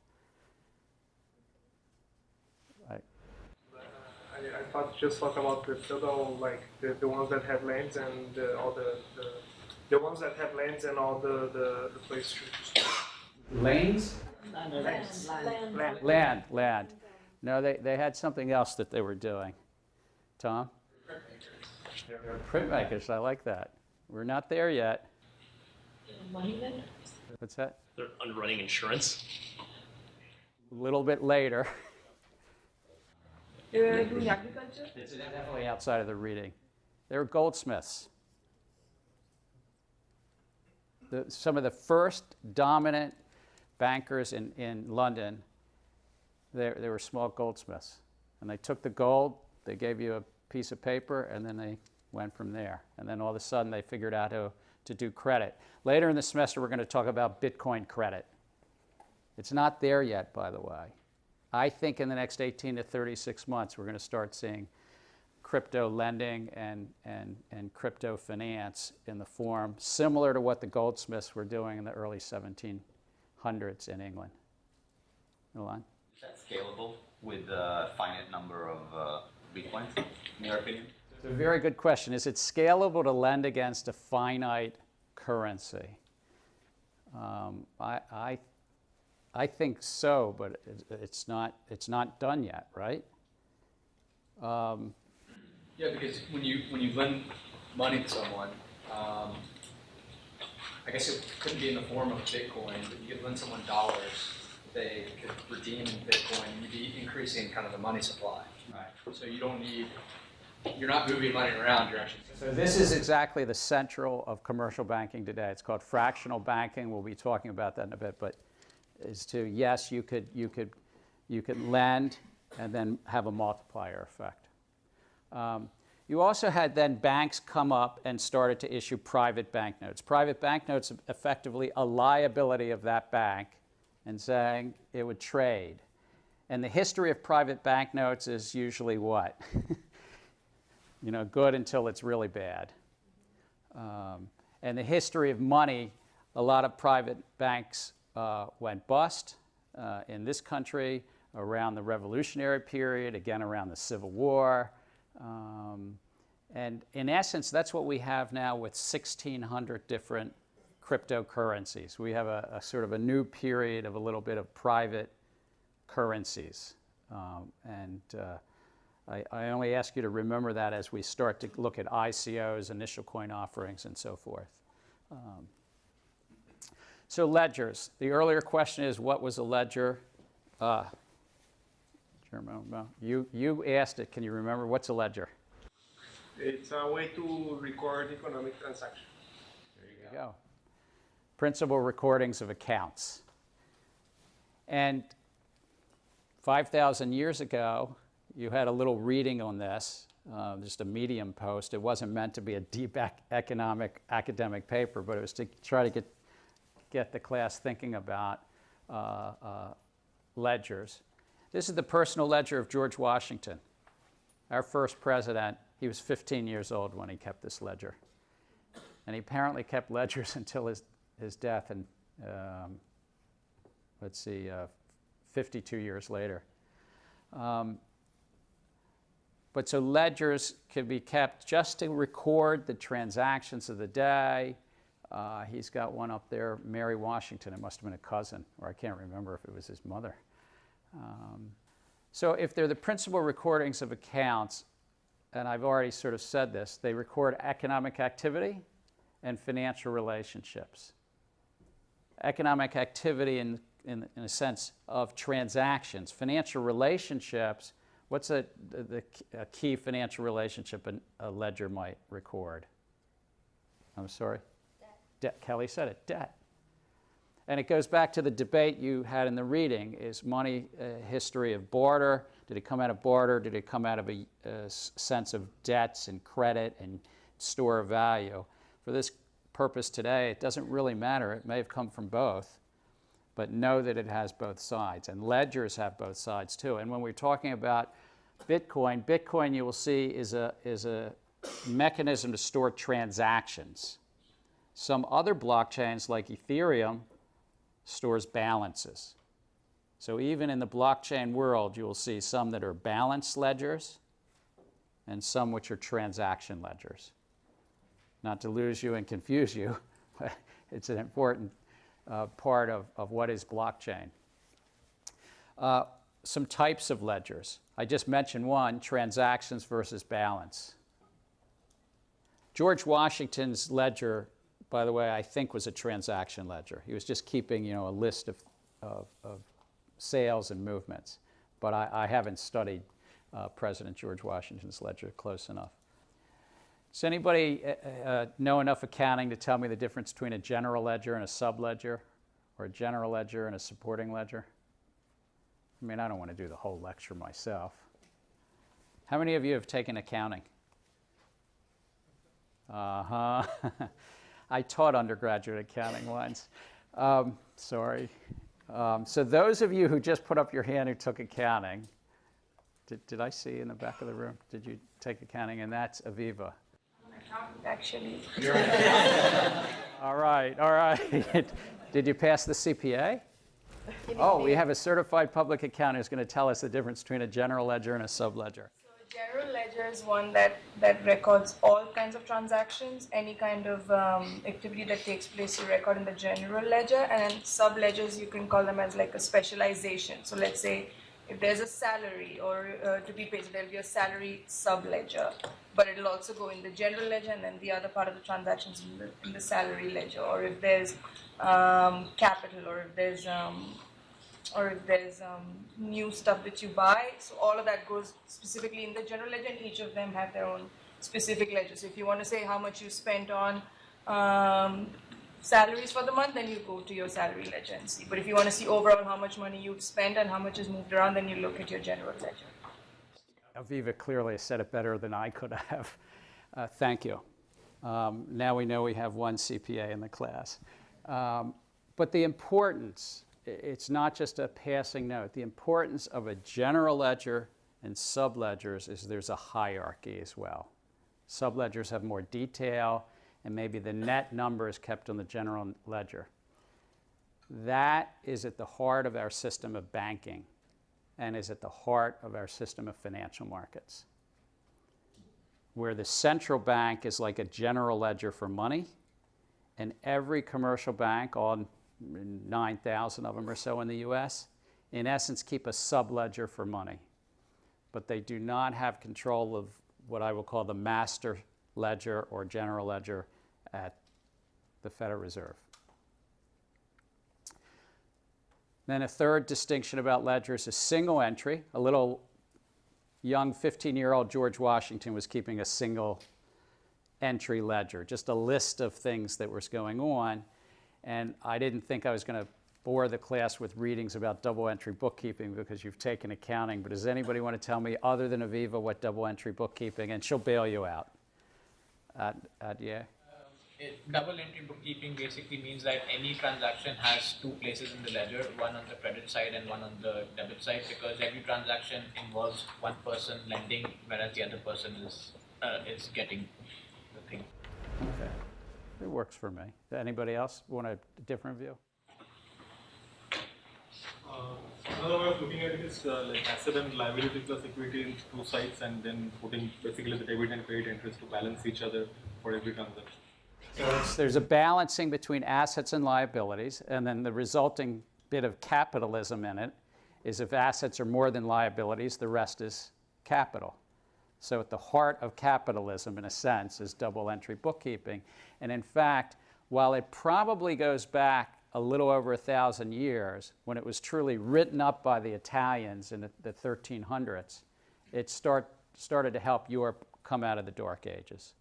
I, I, I thought just talk about the feudal, like the, the ones that have lands and uh, all the, the the ones that have lands and all the the, the place to Lanes? Land, land, land. Land, land. No, they, they had something else that they were doing. Tom? Printmakers, I like that. We're not there yet. Money lenders? What's that? They're underwriting insurance. A little bit later. They're doing agriculture? It's definitely outside of the reading. They were goldsmiths. The, some of the first dominant bankers in, in London, they, they were small goldsmiths. And they took the gold, they gave you a piece of paper, and then they went from there. And then all of a sudden they figured out how to do credit. Later in the semester, we're going to talk about Bitcoin credit. It's not there yet, by the way. I think in the next 18 to 36 months, we're going to start seeing crypto lending and, and, and crypto finance in the form similar to what the goldsmiths were doing in the early 1700s in England. Milan? Is that scalable with a finite number of uh, bitcoins, in your opinion? It's a very good question. Is it scalable to lend against a finite currency? Um, I, I, I think so, but it, it's, not, it's not done yet, right? Um, Yeah, because when you when you lend money to someone, um, I guess it couldn't be in the form of Bitcoin, but you could lend someone dollars. They could redeem in Bitcoin. You'd be increasing kind of the money supply. Right. So you don't need. You're not moving money around. You're actually. So this is exactly the central of commercial banking today. It's called fractional banking. We'll be talking about that in a bit, but is to yes, you could you could you could lend and then have a multiplier effect. Um, you also had then banks come up and started to issue private banknotes. Private banknotes effectively a liability of that bank and saying it would trade. And the history of private banknotes is usually what? [laughs] you know, good until it's really bad. Um, and the history of money, a lot of private banks uh, went bust uh, in this country around the Revolutionary period, again around the Civil War. Um, and in essence, that's what we have now with 1,600 different cryptocurrencies. We have a, a, sort of a new period of a little bit of private currencies. Um, and uh, I, I, only ask you to remember that as we start to look at ICOs, initial coin offerings, and so forth. Um, so ledgers. The earlier question is, what was a ledger? Uh, you, you asked it. Can you remember? What's a ledger? It's a way to record economic transactions. There you go. Principal recordings of accounts. And 5,000 years ago, you had a little reading on this, uh, just a medium post. It wasn't meant to be a deep ac economic academic paper, but it was to try to get, get the class thinking about uh, uh, ledgers. This is the personal ledger of George Washington, our first president. He was 15 years old when he kept this ledger. And he apparently kept ledgers [laughs] until his, his death, and um, let's see, uh, 52 years later. Um, but so ledgers can be kept just to record the transactions of the day. Uh, he's got one up there, Mary Washington. It must have been a cousin, or I can't remember if it was his mother. Um, so if they're the principal recordings of accounts, and I've already sort of said this, they record economic activity and financial relationships. Economic activity in, in, in a sense of transactions. Financial relationships, what's a, the, a key financial relationship a ledger might record? I'm sorry? Debt. De Kelly said it, debt. And it goes back to the debate you had in the reading, is money a history of barter? Did it come out of barter? Did it come out of a, a sense of debts and credit and store of value? For this purpose today, it doesn't really matter. It may have come from both, but know that it has both sides. And ledgers have both sides too. And when we're talking about Bitcoin, Bitcoin you will see is a, is a mechanism to store transactions. Some other blockchains like Ethereum stores balances. So even in the blockchain world, you will see some that are balance ledgers and some which are transaction ledgers. Not to lose you and confuse you, [laughs] it's an important uh, part of, of what is blockchain. Uh, some types of ledgers. I just mentioned one, transactions versus balance. George Washington's ledger by the way, I think was a transaction ledger. He was just keeping, you know, a list of, of, of sales and movements. But I, I haven't studied uh, President George Washington's ledger close enough. Does anybody uh, uh, know enough accounting to tell me the difference between a general ledger and a subledger, or a general ledger and a supporting ledger? I mean, I don't want to do the whole lecture myself. How many of you have taken accounting? Uh huh. [laughs] I taught undergraduate accounting once. Um, sorry. Um, so, those of you who just put up your hand who took accounting, did, did I see in the back of the room? Did you take accounting? And that's Aviva. Actually. all right, all right. [laughs] did you pass the CPA? Oh, we have a certified public accountant who's going to tell us the difference between a general ledger and a subledger. General ledger is one that, that records all kinds of transactions, any kind of um, activity that takes place you record in the general ledger, and sub ledgers you can call them as like a specialization. So let's say if there's a salary or uh, to be paid, so there'll be a salary sub ledger, but it'll also go in the general ledger and then the other part of the transactions in the, in the salary ledger. Or if there's um, capital, or if there's um, or if there's um, new stuff that you buy. So all of that goes specifically in the general ledger, and each of them have their own specific ledger. So if you want to say how much you spent on um, salaries for the month, then you go to your salary ledger and see. But if you want to see overall how much money you've spent and how much is moved around, then you look at your general ledger. Aviva clearly said it better than I could have. Uh, thank you. Um, now we know we have one CPA in the class. Um, but the importance it's not just a passing note. The importance of a general ledger and subledgers is there's a hierarchy as well. Subledgers have more detail, and maybe the net number is kept on the general ledger. That is at the heart of our system of banking and is at the heart of our system of financial markets. Where the central bank is like a general ledger for money, and every commercial bank, all 9,000 of them or so in the US, in essence keep a subledger for money. But they do not have control of what I will call the master ledger or general ledger at the Federal Reserve. Then a third distinction about ledgers is single entry. A little young 15-year-old George Washington was keeping a single entry ledger, just a list of things that was going on. And I didn't think I was going to bore the class with readings about double entry bookkeeping because you've taken accounting. But does anybody want to tell me, other than Aviva, what double entry bookkeeping? And she'll bail you out. Uh, uh, yeah. It, double entry bookkeeping basically means that any transaction has two places in the ledger, one on the credit side and one on the debit side, because every transaction involves one person lending, whereas the other person is uh, is getting the thing. Okay. It works for me. Anybody else want a different view? Uh, another way of looking at it is uh, like asset and liability plus equity in two sides and then putting basically the debit and credit interest to balance each other for every transaction. So there's a balancing between assets and liabilities, and then the resulting bit of capitalism in it is if assets are more than liabilities, the rest is capital. So at the heart of capitalism, in a sense, is double entry bookkeeping. And in fact, while it probably goes back a little over a thousand years, when it was truly written up by the Italians in the, the 1300s, it start, started to help Europe come out of the Dark Ages.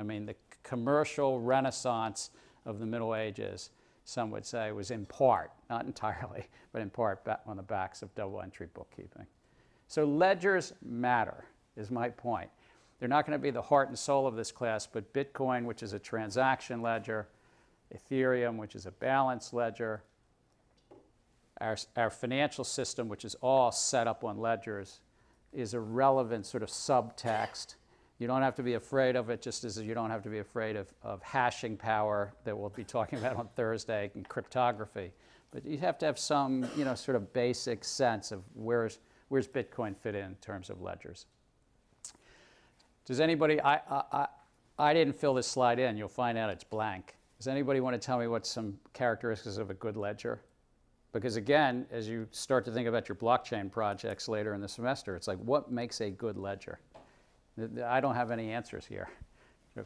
I mean, the commercial renaissance of the Middle Ages, some would say, was in part, not [laughs] entirely, but in part on the backs of double entry bookkeeping. So ledgers matter is my point. They're not going to be the heart and soul of this class, but Bitcoin, which is a transaction ledger, Ethereum, which is a balance ledger, our, our financial system, which is all set up on ledgers, is a relevant sort of subtext. You don't have to be afraid of it, just as you don't have to be afraid of, of hashing power that we'll be talking about on Thursday and cryptography. But you have to have some, you know, sort of basic sense of where's, where's Bitcoin fit in, in terms of ledgers. Does anybody, I, I, I didn't fill this slide in. You'll find out it's blank. Does anybody want to tell me what some characteristics of a good ledger? Because again, as you start to think about your blockchain projects later in the semester, it's like, what makes a good ledger? I don't have any answers here. The,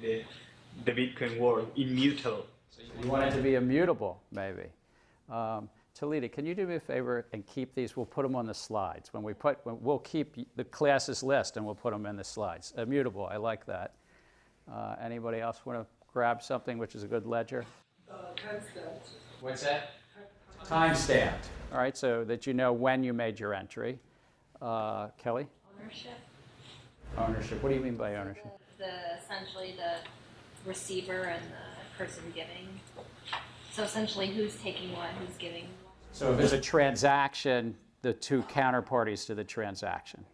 the the Bitcoin world immutable. You want it to be immutable, maybe. Um, Talita, can you do me a favor and keep these? We'll put them on the slides. When we put, we'll keep the classes list and we'll put them in the slides. Immutable, I like that. Uh, Anybody else want to grab something which is a good ledger? What's that? Time stamped. All right, so that you know when you made your entry. Uh, Kelly? Ownership. Ownership. What do you mean by ownership? The, the essentially the receiver and the person giving. So essentially, who's taking what, who's giving what. So if it's a transaction, the two counterparties to the transaction,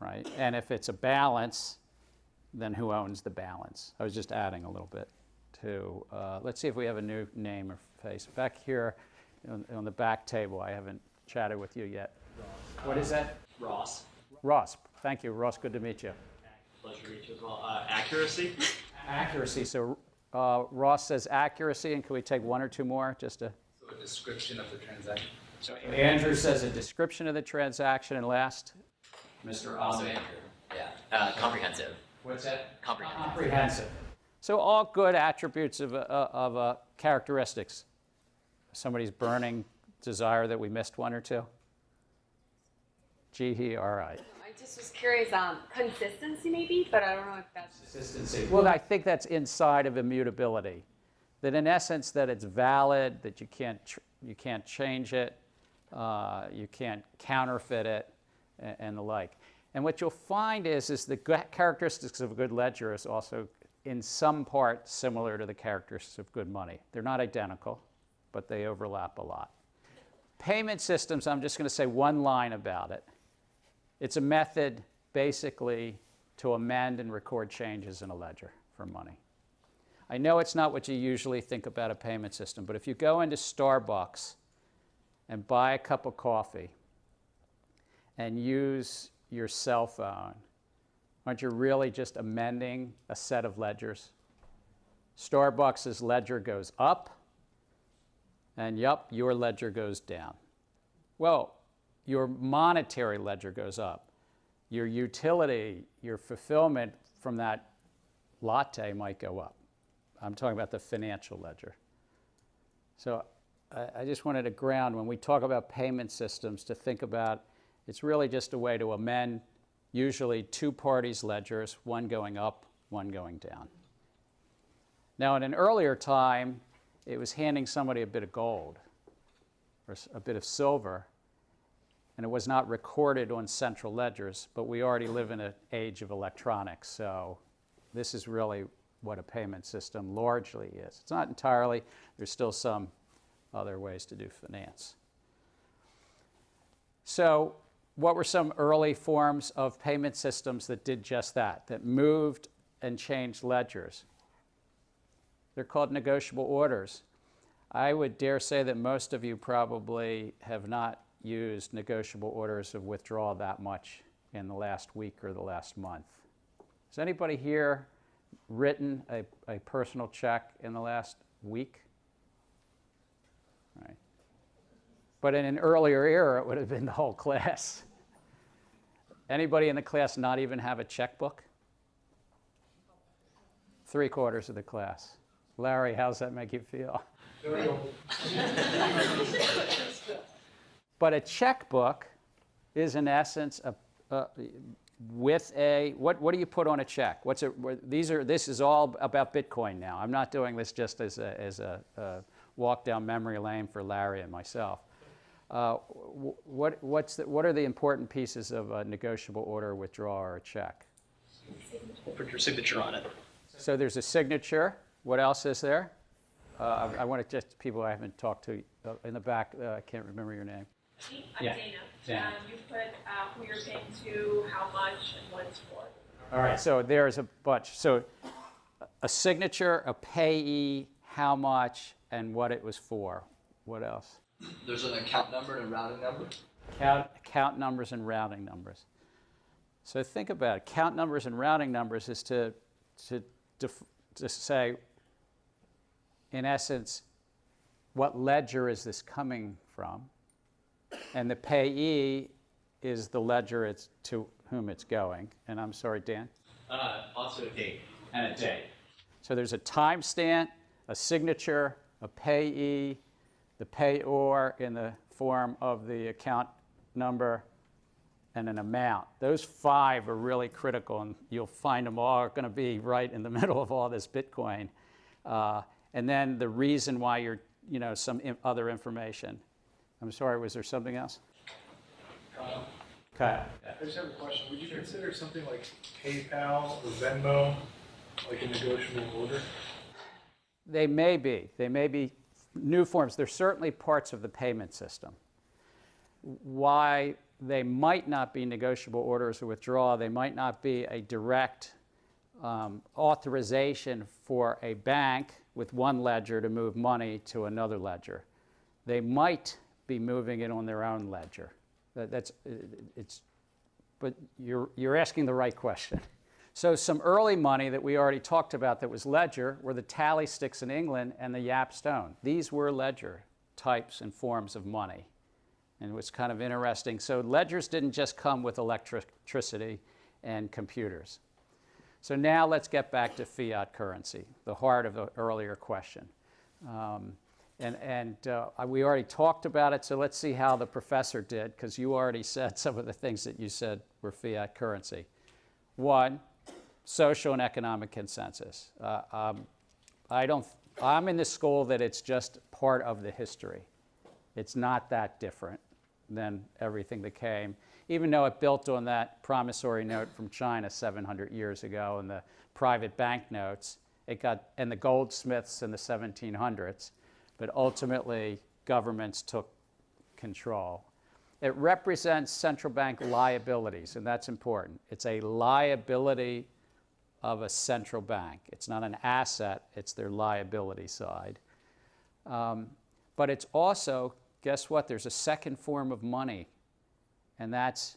right? And if it's a balance, then who owns the balance? I was just adding a little bit to, uh, let's see if we have a new name or face. Back here on, on the back table, I haven't chatted with you yet. What is that? Ross. Ross. Thank you, Ross. Good to meet you. Pleasure to meet you as well. Uh, accuracy. Accuracy. So uh, Ross says accuracy, and can we take one or two more just to? So a description of the transaction. So Andrew says a description of the transaction, and last, Mr. Also Andrew. Yeah. Uh, comprehensive. What's that? Comprehensive. Comprehensive. So all good attributes of, uh, of uh, characteristics. Somebody's burning desire that we missed one or two. Gee, he, all right. I just was curious, um, consistency maybe, but I don't know if that's. Consistency. Well, I think that's inside of immutability. That in essence, that it's valid, that you can't, you can't change it, uh, you can't counterfeit it, and, and the like. And what you'll find is, is the characteristics of a good ledger is also in some part similar to the characteristics of good money. They're not identical, but they overlap a lot. Payment systems, I'm just going to say one line about it. It's a method basically to amend and record changes in a ledger for money. I know it's not what you usually think about a payment system, but if you go into Starbucks and buy a cup of coffee and use your cell phone, aren't you really just amending a set of ledgers? Starbucks' ledger goes up, and yup, your ledger goes down. Well, your monetary ledger goes up. Your utility, your fulfillment from that latte might go up. I'm talking about the financial ledger. So I, I just wanted to ground when we talk about payment systems to think about it's really just a way to amend usually two parties' ledgers, one going up, one going down. Now, in an earlier time, it was handing somebody a bit of gold or a bit of silver, and it was not recorded on central ledgers, but we already live in an age of electronics, so this is really what a payment system largely is. It's not entirely, there's still some other ways to do finance. So, what were some early forms of payment systems that did just that, that moved and changed ledgers? They're called negotiable orders. I would dare say that most of you probably have not used negotiable orders of withdrawal that much in the last week or the last month. Has anybody here written a, a personal check in the last week? Right. But in an earlier era, it would have been the whole class. Anybody in the class not even have a checkbook? Three quarters of the class. Larry, how's that make you feel? [laughs] But a checkbook is in essence a, a, with a what, what do you put on a check? What's it? These are this is all about Bitcoin now. I'm not doing this just as a, as a, a walk down memory lane for Larry and myself. Uh, what what's the, what are the important pieces of a negotiable order, withdrawal, or a check? Put your signature on it. So there's a signature. What else is there? Uh, I, I want to just people I haven't talked to uh, in the back. Uh, I can't remember your name. I'm Yeah. Dana. Dana. Um, you put uh, who you're paying to, how much, and what it's for. All right. So there's a bunch. So a signature, a payee, how much, and what it was for. What else? There's an account number and a routing number. Count, count numbers and routing numbers. So think about it. Count numbers and routing numbers is to, to, def- to say, in essence, what ledger is this coming from? And the payee is the ledger it's to whom it's going. And I'm sorry, Dan? Uh, also a date. And a date. So there's a timestamp, a signature, a payee, the payor in the form of the account number, and an amount. Those five are really critical, and you'll find them all going to be right in the [laughs] middle of all this Bitcoin. Uh, and then the reason why you're, you know, some other information. I'm sorry, was there something else? Uh, Okay. I just have a question. Would you consider something like PayPal or Venmo like a negotiable order? They may be. They may be new forms. They're certainly parts of the payment system. Why they might not be negotiable orders or withdrawal, they might not be a direct um, authorization for a bank with one ledger to move money to another ledger. They might be moving it on their own ledger. That, that's it's, but you're you're asking the right question. [laughs] So some early money that we already talked about that was ledger were the tally sticks in England and the yap stone. These were ledger types and forms of money. And it was kind of interesting. So ledgers didn't just come with electricity and computers. So now let's get back to fiat currency, the heart of the earlier question. Um, and and uh, we already talked about it, so let's see how the professor did, because you already said some of the things that you said were fiat currency. One, social and economic consensus. Uh, um, I don't, I'm in the school that it's just part of the history. It's not that different than everything that came, even though it built on that promissory note from China 700 years ago and the private banknotes. It got, and the goldsmiths in the 1700s, but ultimately governments took control. It represents central bank liabilities, and that's important. It's a liability of a central bank. It's not an asset, it's their liability side. Um, but it's also, guess what? There's a second form of money, and that's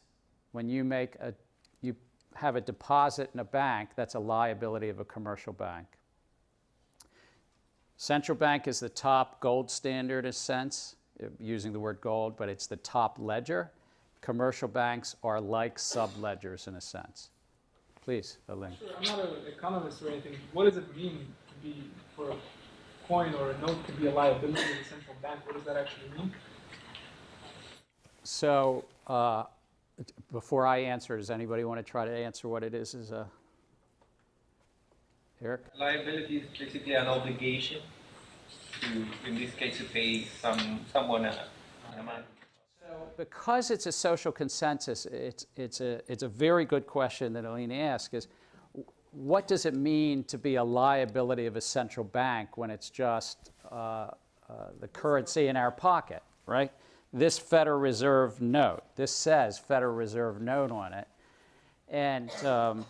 when you make a, you have a deposit in a bank, that's a liability of a commercial bank. Central bank is the top gold standard in a sense, using the word gold, but it's the top ledger. Commercial banks are like sub-ledgers in a sense. Please, Elaine. Sure, I'm not an economist or anything. What does it mean to be for a coin or a note to be a liability of the central bank? What does that actually mean? So, uh, before I answer, does anybody want to try to answer what it is? Is a Eric? Liability is basically an obligation to, in this case, to pay some someone a, an amount. because it's a social consensus, it's, it's, a, it's a very good question that Aline asked is, what does it mean to be a liability of a central bank when it's just uh, uh, the currency in our pocket, right? This Federal Reserve note, this says Federal Reserve note on it. And, um,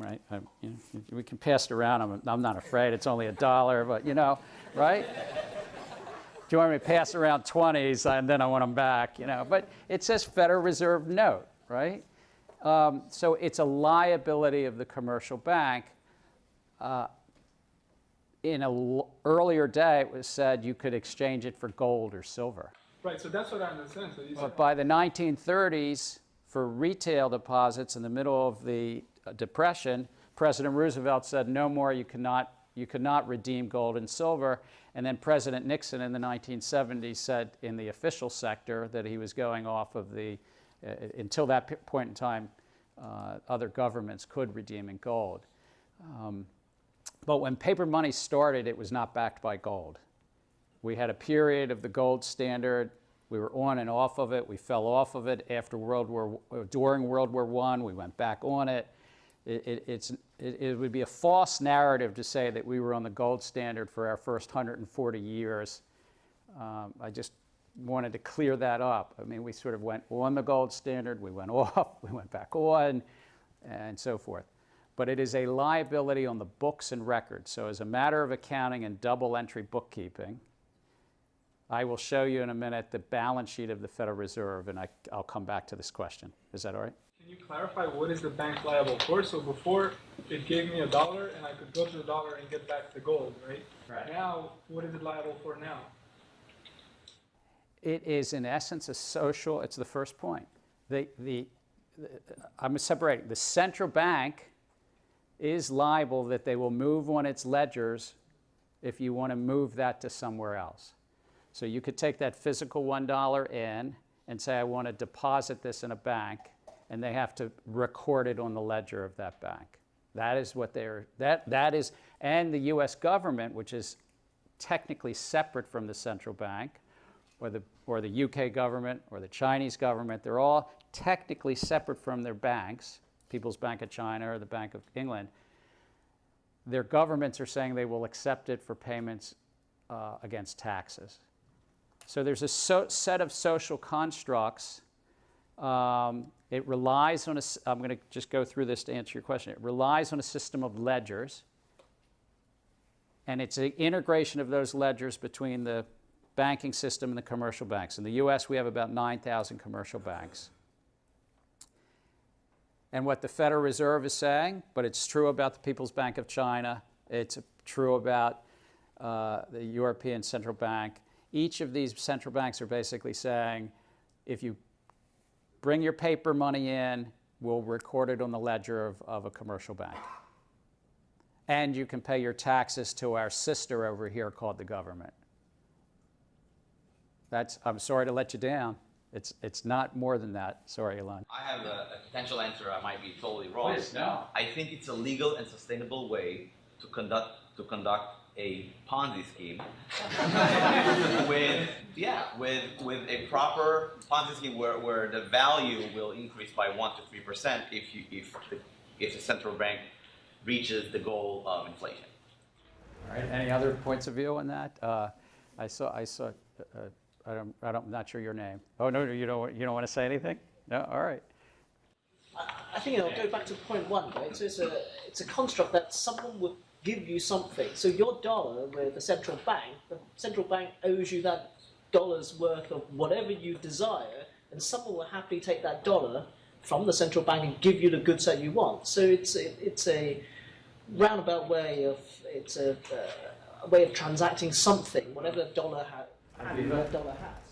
right, I, you know, we can pass it around. I'm, I'm not afraid. It's only a dollar, but you know, right? Do you want me to pass around 20s and then I want them back, you know? But it says Federal Reserve note, right? Um, so it's a liability of the commercial bank. Uh, in an earlier day, it was said you could exchange it for gold or silver. Right, so that's what I understand. So But by the 1930s, for retail deposits in the middle of the Depression, President Roosevelt said, no more, you cannot, you cannot redeem gold and silver. And then President Nixon in the 1970s said in the official sector that he was going off of the, uh, until that point in time, uh, other governments could redeem in gold. Um, but when paper money started, it was not backed by gold. We had a period of the gold standard. We were on and off of it. We fell off of it after World War, during World War I. We went back on it. It, it, it's, it, it would be a false narrative to say that we were on the gold standard for our first 140 years. Um, I just wanted to clear that up. I mean, we sort of went on the gold standard, we went [laughs] off, we went back on, and so forth. But it is a liability on the books and records. So, as a matter of accounting and double entry bookkeeping, I will show you in a minute the balance sheet of the Federal Reserve, and I, I'll come back to this question. Is that all right? Can you clarify what is the bank liable for? So before it gave me a dollar and I could go to the dollar and get back the gold, right? Right. Now, what is it liable for now? It is, in essence, a social, it's the first point. The, the, the, I'm separating. The central bank is liable that they will move on its ledgers if you want to move that to somewhere else. So you could take that physical $1 in and say, I want to deposit this in a bank, and they have to record it on the ledger of that bank. That is what they're, that, that is, and the US government, which is technically separate from the central bank, or the, or the UK government, or the Chinese government, they're all technically separate from their banks, People's Bank of China or the Bank of England. Their governments are saying they will accept it for payments uh, against taxes. So there's a so set of social constructs. Um, it relies on a, I'm going to just go through this to answer your question. It relies on a system of ledgers. And it's an integration of those ledgers between the banking system and the commercial banks. In the US, we have about 9,000 commercial banks. And what the Federal Reserve is saying, but it's true about the People's Bank of China, it's true about uh, the European Central Bank, each of these central banks are basically saying, if you bring your paper money in, we'll record it on the ledger of, of a commercial bank. And you can pay your taxes to our sister over here called the government. That's, I'm sorry to let you down. It's, it's not more than that. Sorry, Elon. I have a, a potential answer. I might be totally wrong. Please, no. I think it's a legal and sustainable way to conduct to conduct a Ponzi scheme [laughs] with yeah with with a proper Ponzi scheme where, where the value will increase by one to three percent if you if the, if the central bank reaches the goal of inflation. All right. Any other points of view on that? Uh, I saw I saw. Uh, I don't, I don't, I'm not sure your name. Oh no, you don't. You don't want to say anything? No. All right. I, I think I'll go back to point one, right? So it's a it's a construct that someone would give you something. So your dollar with the central bank, the central bank owes you that dollar's worth of whatever you desire, and someone will happily take that dollar from the central bank and give you the goods that you want. So it's a, it's a roundabout way of it's a, uh, a way of transacting something, whatever dollar has. Dollar has.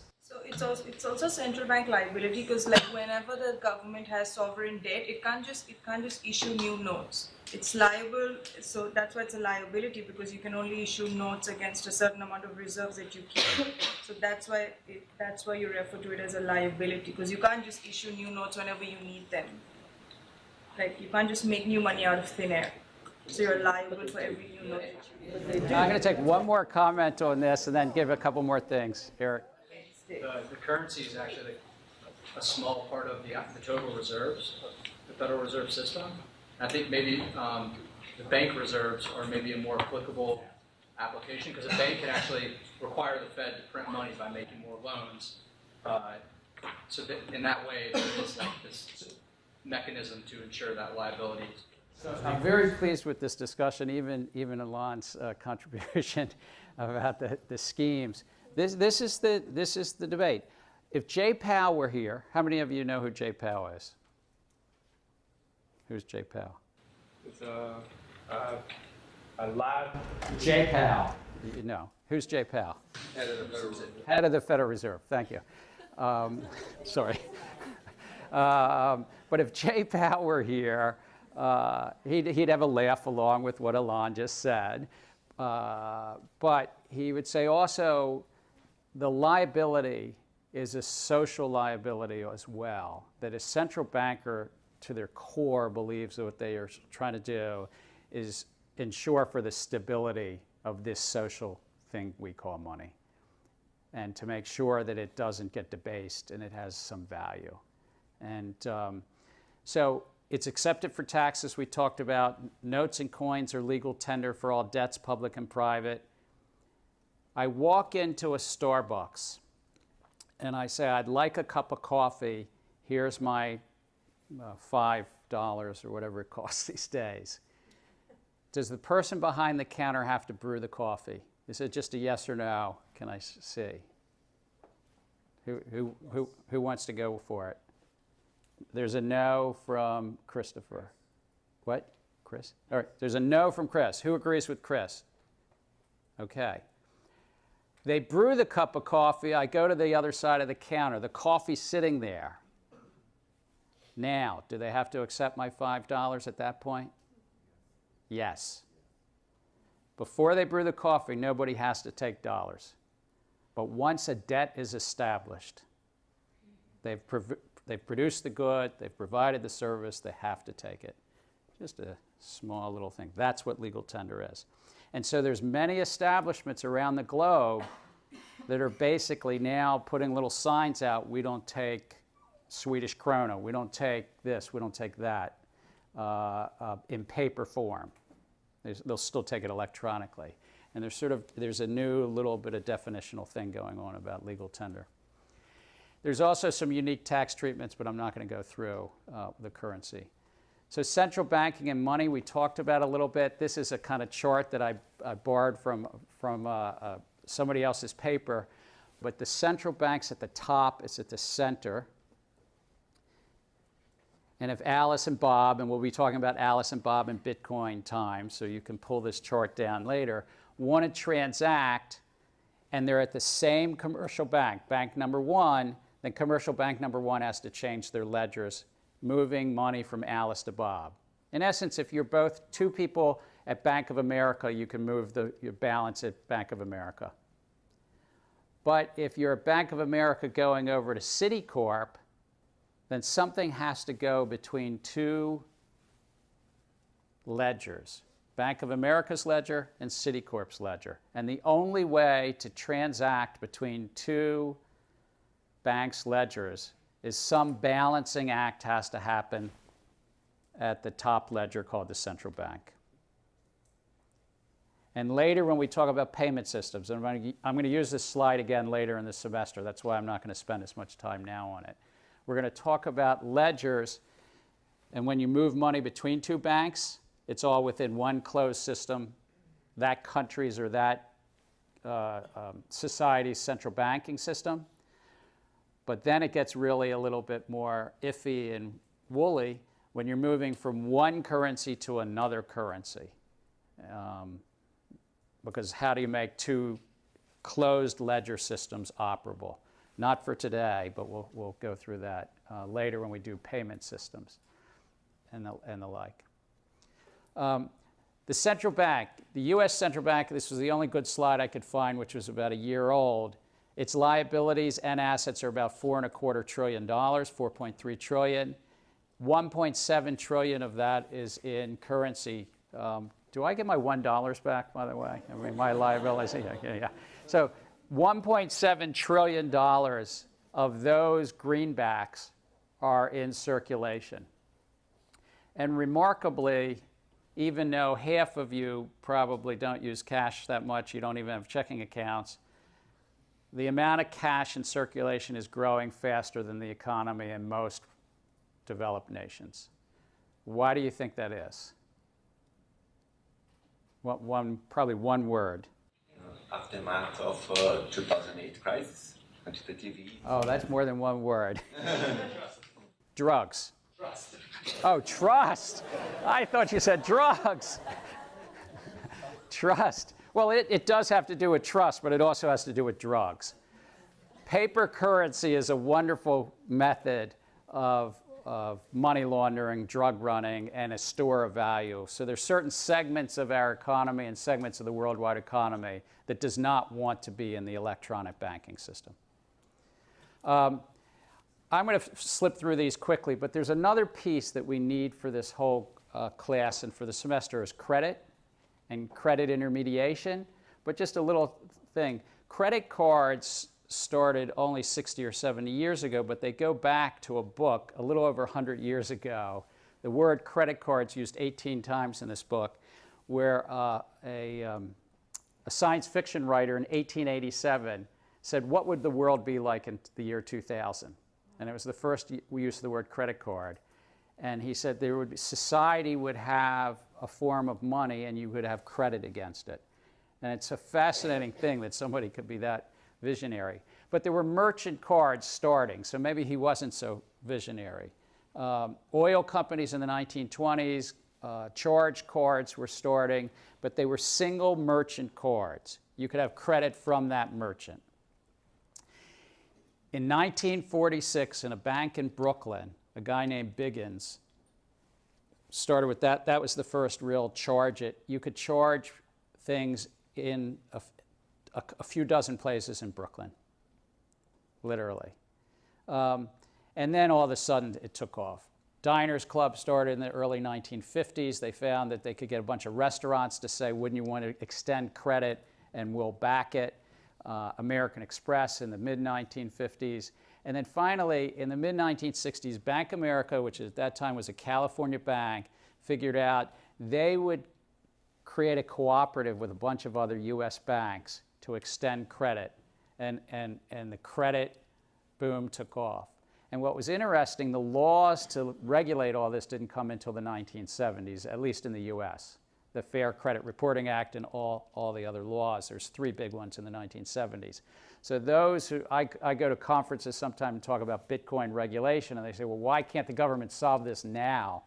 It's also it's also central bank liability because like whenever the government has sovereign debt, it can't just it can't just issue new notes. It's liable, so that's why it's a liability because you can only issue notes against a certain amount of reserves that you keep. So that's why it, that's why you refer to it as a liability because you can't just issue new notes whenever you need them. Like you can't just make new money out of thin air. So you're liable for every new note. I'm going to take one more comment on this and then give a couple more things. Eric. The, the currency is actually a small part of the, the total reserves of the Federal Reserve System. I think maybe um, the bank reserves are maybe a more applicable application because a bank can actually require the Fed to print money by making more loans. Uh, so that in that way, there is like this mechanism to ensure that liability. I'm very pleased with this discussion, even even Alon's uh, contribution [laughs] about the, the schemes. This this is the this is the debate. If Jay Powell were here, how many of you know who Jay Powell is? Who's Jay Powell? It's a, a, a lab. Jay Powell. You know. Who's Jay Powell? Head of the Federal Reserve. Head of the Federal Reserve. Thank you. Um, [laughs] sorry. Um, but if Jay Powell were here, uh, he'd, he'd have a laugh along with what Alon just said. Uh, but he would say also the liability is a social liability as well, that a central banker to their core believes that what they are trying to do is ensure for the stability of this social thing we call money and to make sure that it doesn't get debased and it has some value. And um, so it's accepted for taxes. We talked about notes and coins are legal tender for all debts, public and private. I walk into a Starbucks and I say, I'd like a cup of coffee. Here's my uh, $5 or whatever it [laughs] costs these days. Does the person behind the counter have to brew the coffee? Is it just a yes or no? Can I see? Who, who, who, who wants to go for it? There's a no from Christopher. What? Chris? All right, there's a no from Chris. Who agrees with Chris? Okay. They brew the cup of coffee. I go to the other side of the counter. The coffee's sitting there. Now, do they have to accept my $5 at that point? Yes. Before they brew the coffee, nobody has to take dollars. But once a debt is established, they've, they've produced the good, they've provided the service, they have to take it. Just a small little thing. That's what legal tender is. And so there's many establishments around the globe that are basically now putting little signs out, we don't take Swedish krona, we don't take this, we don't take that, uh, uh, in paper form. There's, they'll still take it electronically. And there's sort of, there's a new little bit of definitional thing going on about legal tender. There's also some unique tax treatments, but I'm not going to go through uh, the currency. So central banking and money, we talked about a little bit. This is a kind of chart that I, I borrowed from, from uh, uh, somebody else's paper. But the central bank's at the top, it's at the center. And if Alice and Bob, and we'll be talking about Alice and Bob in Bitcoin time, so you can pull this chart down later, want to transact and they're at the same commercial bank, bank number one, then commercial bank number one has to change their ledgers, moving money from Alice to Bob. In essence, if you're both two people at Bank of America, you can move the, your balance at Bank of America. But if you're at Bank of America going over to Citicorp, then something has to go between two ledgers. Bank of America's ledger and Citicorp's ledger. And the only way to transact between two banks' ledgers is some balancing act has to happen at the top ledger called the central bank. And later when we talk about payment systems, and I'm going, to, I'm going to use this slide again later in the semester, that's why I'm not going to spend as much time now on it. We're going to talk about ledgers, and when you move money between two banks, it's all within one closed system, that country's or that uh, um, society's central banking system. But then it gets really a little bit more iffy and woolly when you're moving from one currency to another currency. Um, because how do you make two closed ledger systems operable? Not for today, but we'll, we'll go through that uh, later when we do payment systems and the, and the like. Um, the central bank, the U.S. central bank, this was the only good slide I could find, which was about a year old. Its liabilities and assets are about four and a quarter trillion dollars, 4.3 trillion. 1.7 trillion of that is in currency. Um, do I get my one dollars back, by the way? I mean, my liabilities. Yeah, yeah, yeah. So 1.7 trillion dollars of those greenbacks are in circulation. And remarkably, even though half of you probably don't use cash that much, you don't even have checking accounts, the amount of cash in circulation is growing faster than the economy in most developed nations. Why do you think that is? One, one probably one word. Aftermath of uh, 2008 crisis, quantitative Oh, that's more than one word. [laughs] Drugs. Trust. Oh, trust. I thought you said drugs. [laughs] trust. Well, it, it does have to do with trust, but it also has to do with drugs. Paper currency is a wonderful method of, of money laundering, drug running, and a store of value. So there's certain segments of our economy and segments of the worldwide economy that does not want to be in the electronic banking system. Um, I'm going to slip through these quickly, but there's another piece that we need for this whole uh, class and for the semester is credit and credit intermediation. But just a little thing, credit cards started only 60 or 70 years ago, but they go back to a book a little over 100 years ago. The word credit cards used 18 times in this book, where uh, a, um, a science fiction writer in 1887 said, what would the world be like in the year 2000? and it was the first use of the word credit card. And he said there would be, society would have a form of money and you would have credit against it. And it's a fascinating thing that somebody could be that visionary. But there were merchant cards starting, so maybe he wasn't so visionary. Um, oil companies in the 1920s, uh, charge cards were starting, but they were single merchant cards. You could have credit from that merchant. In 1946, in a bank in Brooklyn, a guy named Biggins started with that. That was the first real charge it. You could charge things in a, a, a few dozen places in Brooklyn, literally. Um, and then all of a sudden it took off. Diners Club started in the early 1950s. They found that they could get a bunch of restaurants to say, wouldn't you want to extend credit and we'll back it. Uh, American Express in the mid 1950s. And then finally, in the mid 1960s, Bank America, which at that time was a California bank, figured out they would create a cooperative with a bunch of other US banks to extend credit. And, and, and the credit boom took off. And what was interesting, the laws to regulate all this didn't come until the 1970s, at least in the US. The Fair Credit Reporting Act and all, all the other laws. There's three big ones in the 1970s. So those who, I, I go to conferences sometime and talk about Bitcoin regulation, and they say, well, why can't the government solve this now?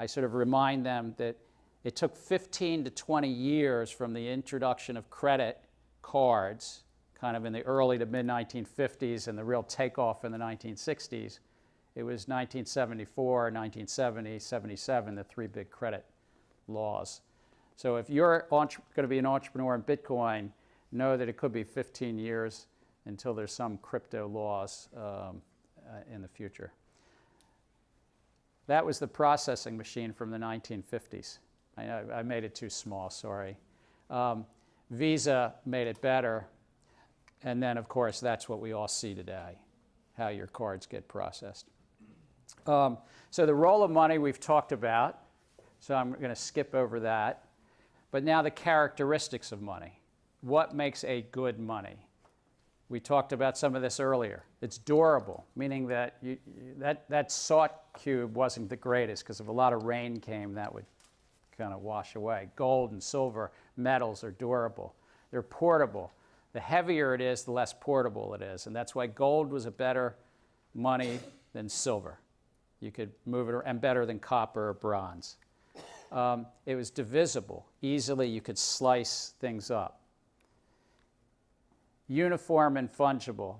I sort of remind them that it took 15 to 20 years from the introduction of credit cards kind of in the early to mid 1950s and the real takeoff in the 1960s. It was 1974, 1970, 77, the three big credit laws. So if you're going to be an entrepreneur in Bitcoin, know that it could be 15 years until there's some crypto laws um, uh, in the future. That was the processing machine from the 1950s. I, I made it too small, sorry. Um, Visa made it better. And then, of course, that's what we all see today, how your cards get processed. Um, so the role of money we've talked about, so I'm going to skip over that. But now the characteristics of money. What makes a good money? We talked about some of this earlier. It's durable, meaning that you, that, that salt cube wasn't the greatest because if a lot of rain came, that would kind of wash away. Gold and silver metals are durable. They're portable. The heavier it is, the less portable it is. And that's why gold was a better money than silver. You could move it, and better than copper or bronze. Um, it was divisible. Easily you could slice things up. Uniform and fungible.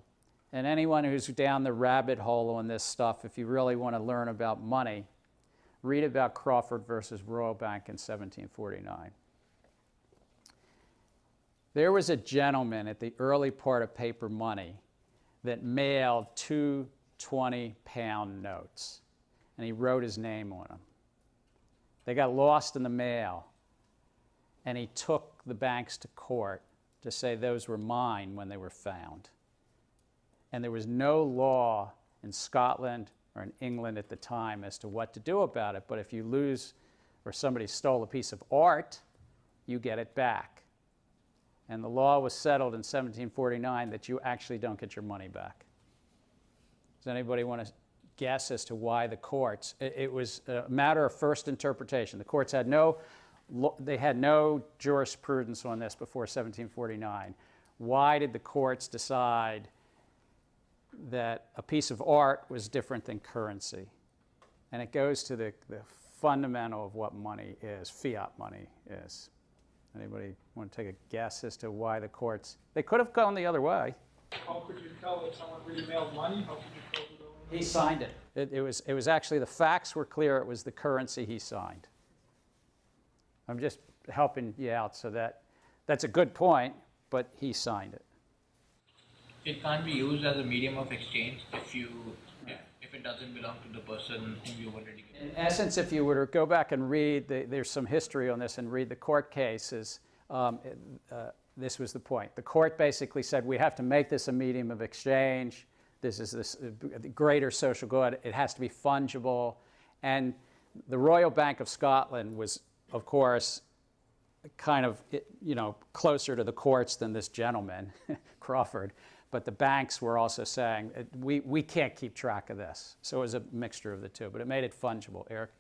And anyone who's down the rabbit hole on this stuff, if you really want to learn about money, read about Crawford versus Royal Bank in 1749. There was a gentleman at the early part of paper money that mailed two 20 pound notes, and he wrote his name on them. They got lost in the mail, and he took the banks to court to say those were mine when they were found. And there was no law in Scotland or in England at the time as to what to do about it, but if you lose or somebody stole a piece of art, you get it back. And the law was settled in 1749 that you actually don't get your money back. Does anybody want to guess as to why the courts? It, it was a matter of first interpretation. The courts had no, they had no jurisprudence on this before 1749. Why did the courts decide that a piece of art was different than currency? And it goes to the, the fundamental of what money is, fiat money is. Anybody want to take a guess as to why the courts? They could have gone the other way. How could you tell if someone really mailed money? How could you tell He signed it. it. It was, it was actually, the facts were clear. It was the currency he signed. I'm just helping you out so that, that's a good point, but he signed it. It can't be used as a medium of exchange if you if it doesn't belong to the person whom you already. In essence, if you were to go back and read, the, there's some history on this, and read the court cases. Um, uh, this was the point. The court basically said we have to make this a medium of exchange. This is this uh, greater social good. It has to be fungible, and the Royal Bank of Scotland was, of course, kind of you know closer to the courts than this gentleman, [laughs] Crawford but the banks were also saying, we, we can't keep track of this. So it was a mixture of the two, but it made it fungible. Eric?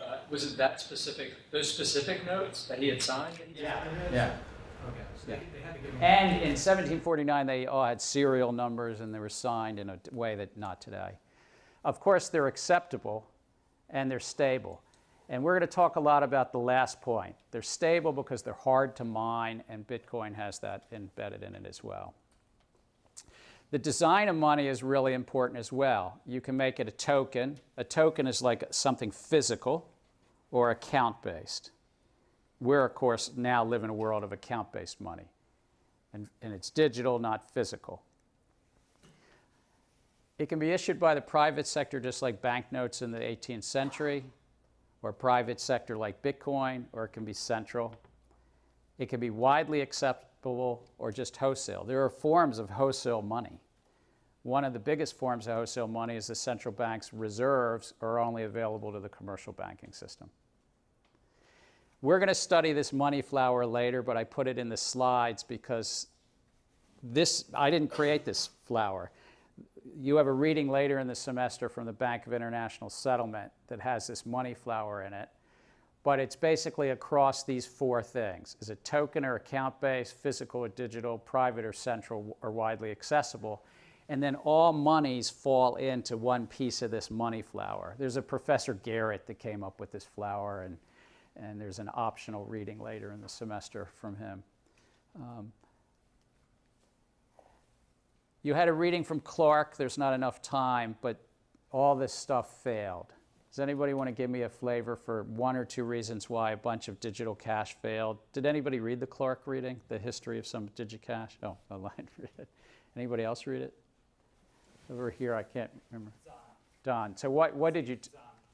Uh, was it that specific, those specific notes that he had signed? That he yeah. Yeah. Okay. So yeah. They, they had to give and in 1749, they all had serial numbers and they were signed in a way that not today. Of course, they're acceptable and they're stable. And we're going to talk a lot about the last point. They're stable because they're hard to mine, and Bitcoin has that embedded in it as well. The design of money is really important as well. You can make it a token. A token is like something physical. or account-based. We're, of course, now live in a world of account-based money. And, and it's digital, not physical. It can be issued by the private sector just like banknotes in the 18th century, or private sector like Bitcoin, or it can be central. It can be widely acceptable or just wholesale. There are forms of wholesale money. One of the biggest forms of wholesale money is the central bank's reserves are only available to the commercial banking system. We're going to study this money flower later, but I put it in the slides because this, I didn't create this flower. You have a reading later in the semester from the Bank of International Settlement that has this money flower in it. But it's basically across these four things. Is it token or account-based, physical or digital, private or central or widely accessible? And then all monies fall into one piece of this money flower. There's a Professor Garratt that came up with this flower, and, and there's an optional reading later in the semester from him. Um, you had a reading from Clark. There's not enough time, but all this stuff failed. Does anybody want to give me a flavor for one or two reasons why a bunch of digital cash failed? Did anybody read the Clark reading, the history of some digicash? Oh, I [laughs] lied. Read it. Anybody else read it? Over here, I can't remember. Don. So what, what did you, t-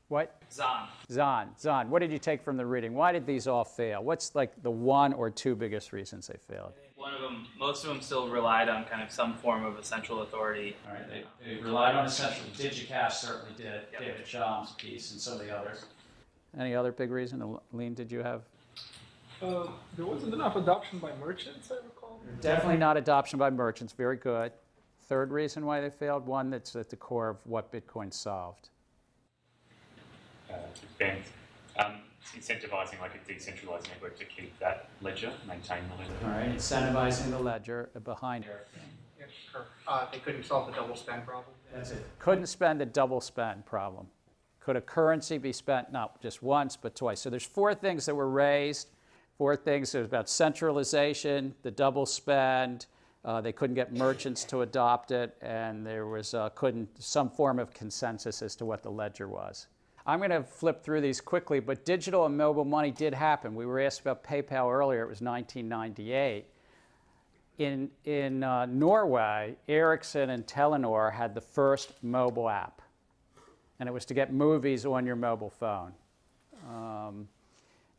what? Zahn. Zahn. Zahn. What did you take from the reading? Why did these all fail? What's like the one or two biggest reasons they failed? One of them, most of them still relied on kind of some form of a central authority. All right, they, they relied on a central. DigiCash certainly did. David Chaum's piece and some of the others. Any other big reason? Lean, did you have? Uh, there wasn't enough adoption by merchants, I recall. Definitely not adoption by merchants. Very good. Third reason why they failed, one that's at the core of what Bitcoin solved. Uh, Ben, um, incentivizing like a decentralized network to keep that ledger, maintain the ledger. All right, incentivizing the ledger behind it. Yeah, sure. Uh, they couldn't solve the double spend problem. That's it. Couldn't spend the double spend problem. Could a currency be spent not just once, but twice? So there's four things that were raised. Four things. There's about centralization, the double spend. Uh, they couldn't get merchants to adopt it, and there was uh, couldn't some form of consensus as to what the ledger was. I'm going to flip through these quickly, but digital and mobile money did happen. We were asked about PayPal earlier. It was 1998. In, in uh, Norway, Ericsson and Telenor had the first mobile app, and it was to get movies on your mobile phone. Um,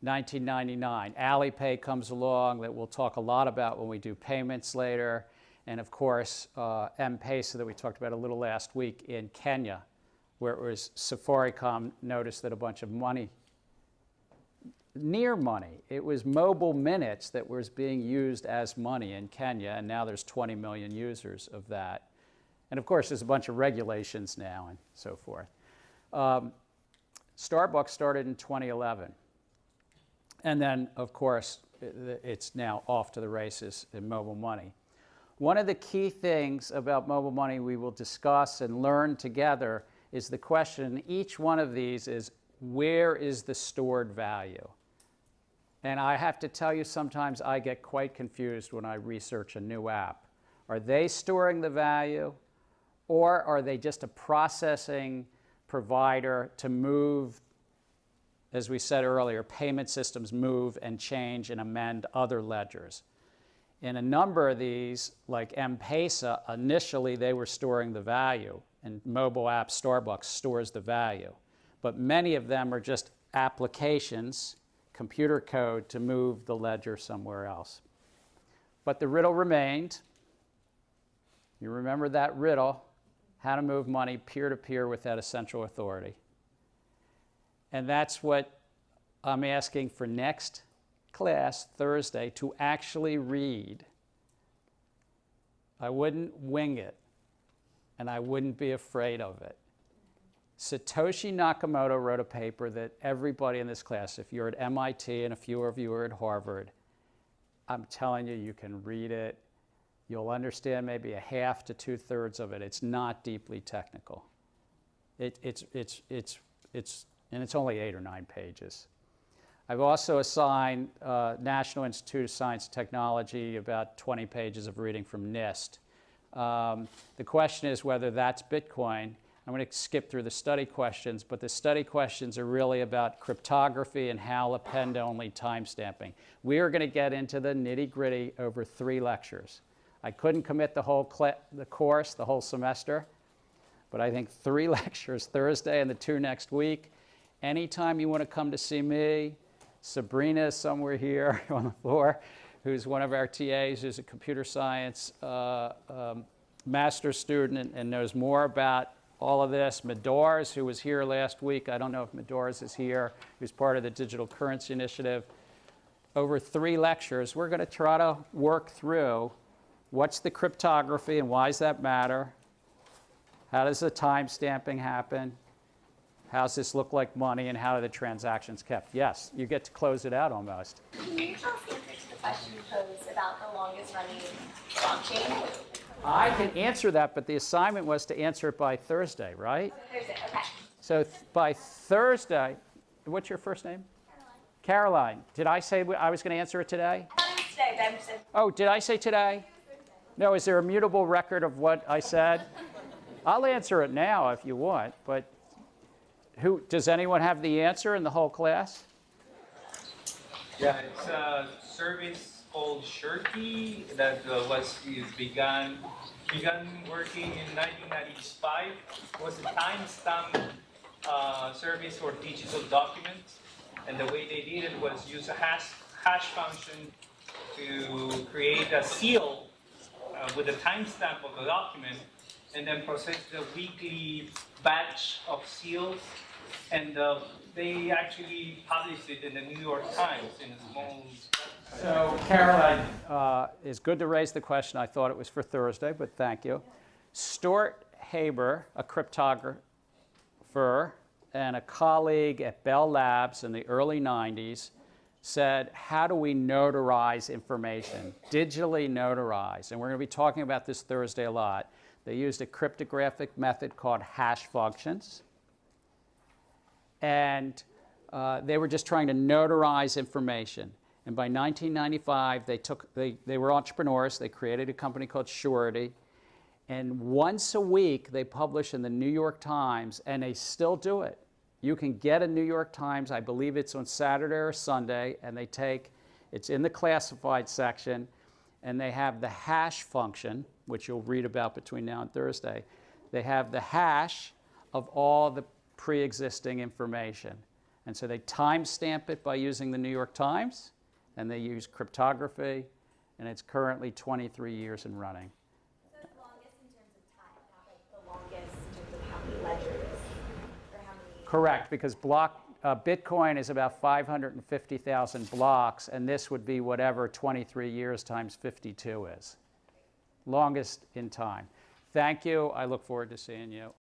1999, Alipay comes along that we'll talk a lot about when we do payments later. And of course, uh, M-Pesa that we talked about a little last week in Kenya, where it was Safaricom noticed that a bunch of money, near money, it was mobile minutes that was being used as money in Kenya, and now there's 20 million users of that. And of course, there's a bunch of regulations now and so forth. Um, Starbucks started in 2011. And then, of course, it's now off to the races in mobile money. One of the key things about mobile money we will discuss and learn together is the question each one of these is where is the stored value? And I have to tell you, sometimes I get quite confused when I research a new app. Are they storing the value, or are they just a processing provider to move as we said earlier, payment systems move and change and amend other ledgers. In a number of these, like M-Pesa, initially they were storing the value, and mobile app Starbucks stores the value. But many of them are just applications, computer code to move the ledger somewhere else. But the riddle remained. You remember that riddle, how to move money peer-to-peer -peer without a central authority. And that's what I'm asking for next class, Thursday, to actually read. I wouldn't wing it, and I wouldn't be afraid of it. Satoshi Nakamoto wrote a paper that everybody in this class, if you're at MIT and a few of you are at Harvard, I'm telling you, you can read it. You'll understand maybe a half to two thirds of it. It's not deeply technical. It, it's, it's, it's, it's and it's only eight or nine pages. I've also assigned uh, National Institute of Science and Technology about 20 pages of reading from NIST. Um, the question is whether that's Bitcoin. I'm going to skip through the study questions, but the study questions are really about cryptography and how append-only timestamping. We are going to get into the nitty-gritty over three lectures. I couldn't commit the whole the course, the whole semester, but I think three [laughs] lectures Thursday and the two next week. Anytime you want to come to see me, Sabrina is somewhere here [laughs] on the floor, who's one of our TAs, who's a computer science uh, um, master's student and, and knows more about all of this. Madars, who was here last week, I don't know if Madars is here, who's part of the Digital Currency Initiative. Over three lectures, we're going to try to work through what's the cryptography and why does that matter? How does the time stamping happen? How does this look like money and how are the transactions kept? Yes, you get to close it out almost. Can you tell us the answer to the question you posed about the longest running blockchain? I can answer that, but the assignment was to answer it by Thursday, right? Oh, Thursday, okay. So th- by Thursday, what's your first name? Caroline. Caroline. Did I say I was going to answer it today? It today, Oh, did I say today? No, is there a mutable record of what I said? [laughs] I'll answer it now if you want, but who, does anyone have the answer in the whole class? Yeah, it's a service called Surety that uh, was is began began working in 1995. It was a timestamp uh, service for digital documents, and the way they did it was use a hash hash function to create a seal uh, with a timestamp of the document, and then process the weekly batch of seals and uh, they actually published it in the New York Times in a small. So, Caroline, uh, it's good to raise the question. I thought it was for Thursday, but thank you. Stuart Haber, a cryptographer and a colleague at Bell Labs in the early 90s, said, How do we notarize information? Digitally notarize. And we're going to be talking about this Thursday a lot. They used a cryptographic method called hash functions and uh, they were just trying to notarize information. And by 1995, they, took, they, they were entrepreneurs. They created a company called Surety. And once a week, they publish in the New York Times, and they still do it. You can get a New York Times, I believe it's on Saturday or Sunday, and they take, it's in the classified section, and they have the hash function, which you'll read about between now and Thursday. They have the hash of all the pre-existing information. And so they timestamp it by using the New York Times, and they use cryptography, and it's currently 23 years in running. So it's longest in terms of time, like the longest in terms of how many ledgers or how many. Correct, because block uh, Bitcoin is about 550,000 blocks, and this would be whatever 23 years times 52 is. Longest in time. Thank you. I look forward to seeing you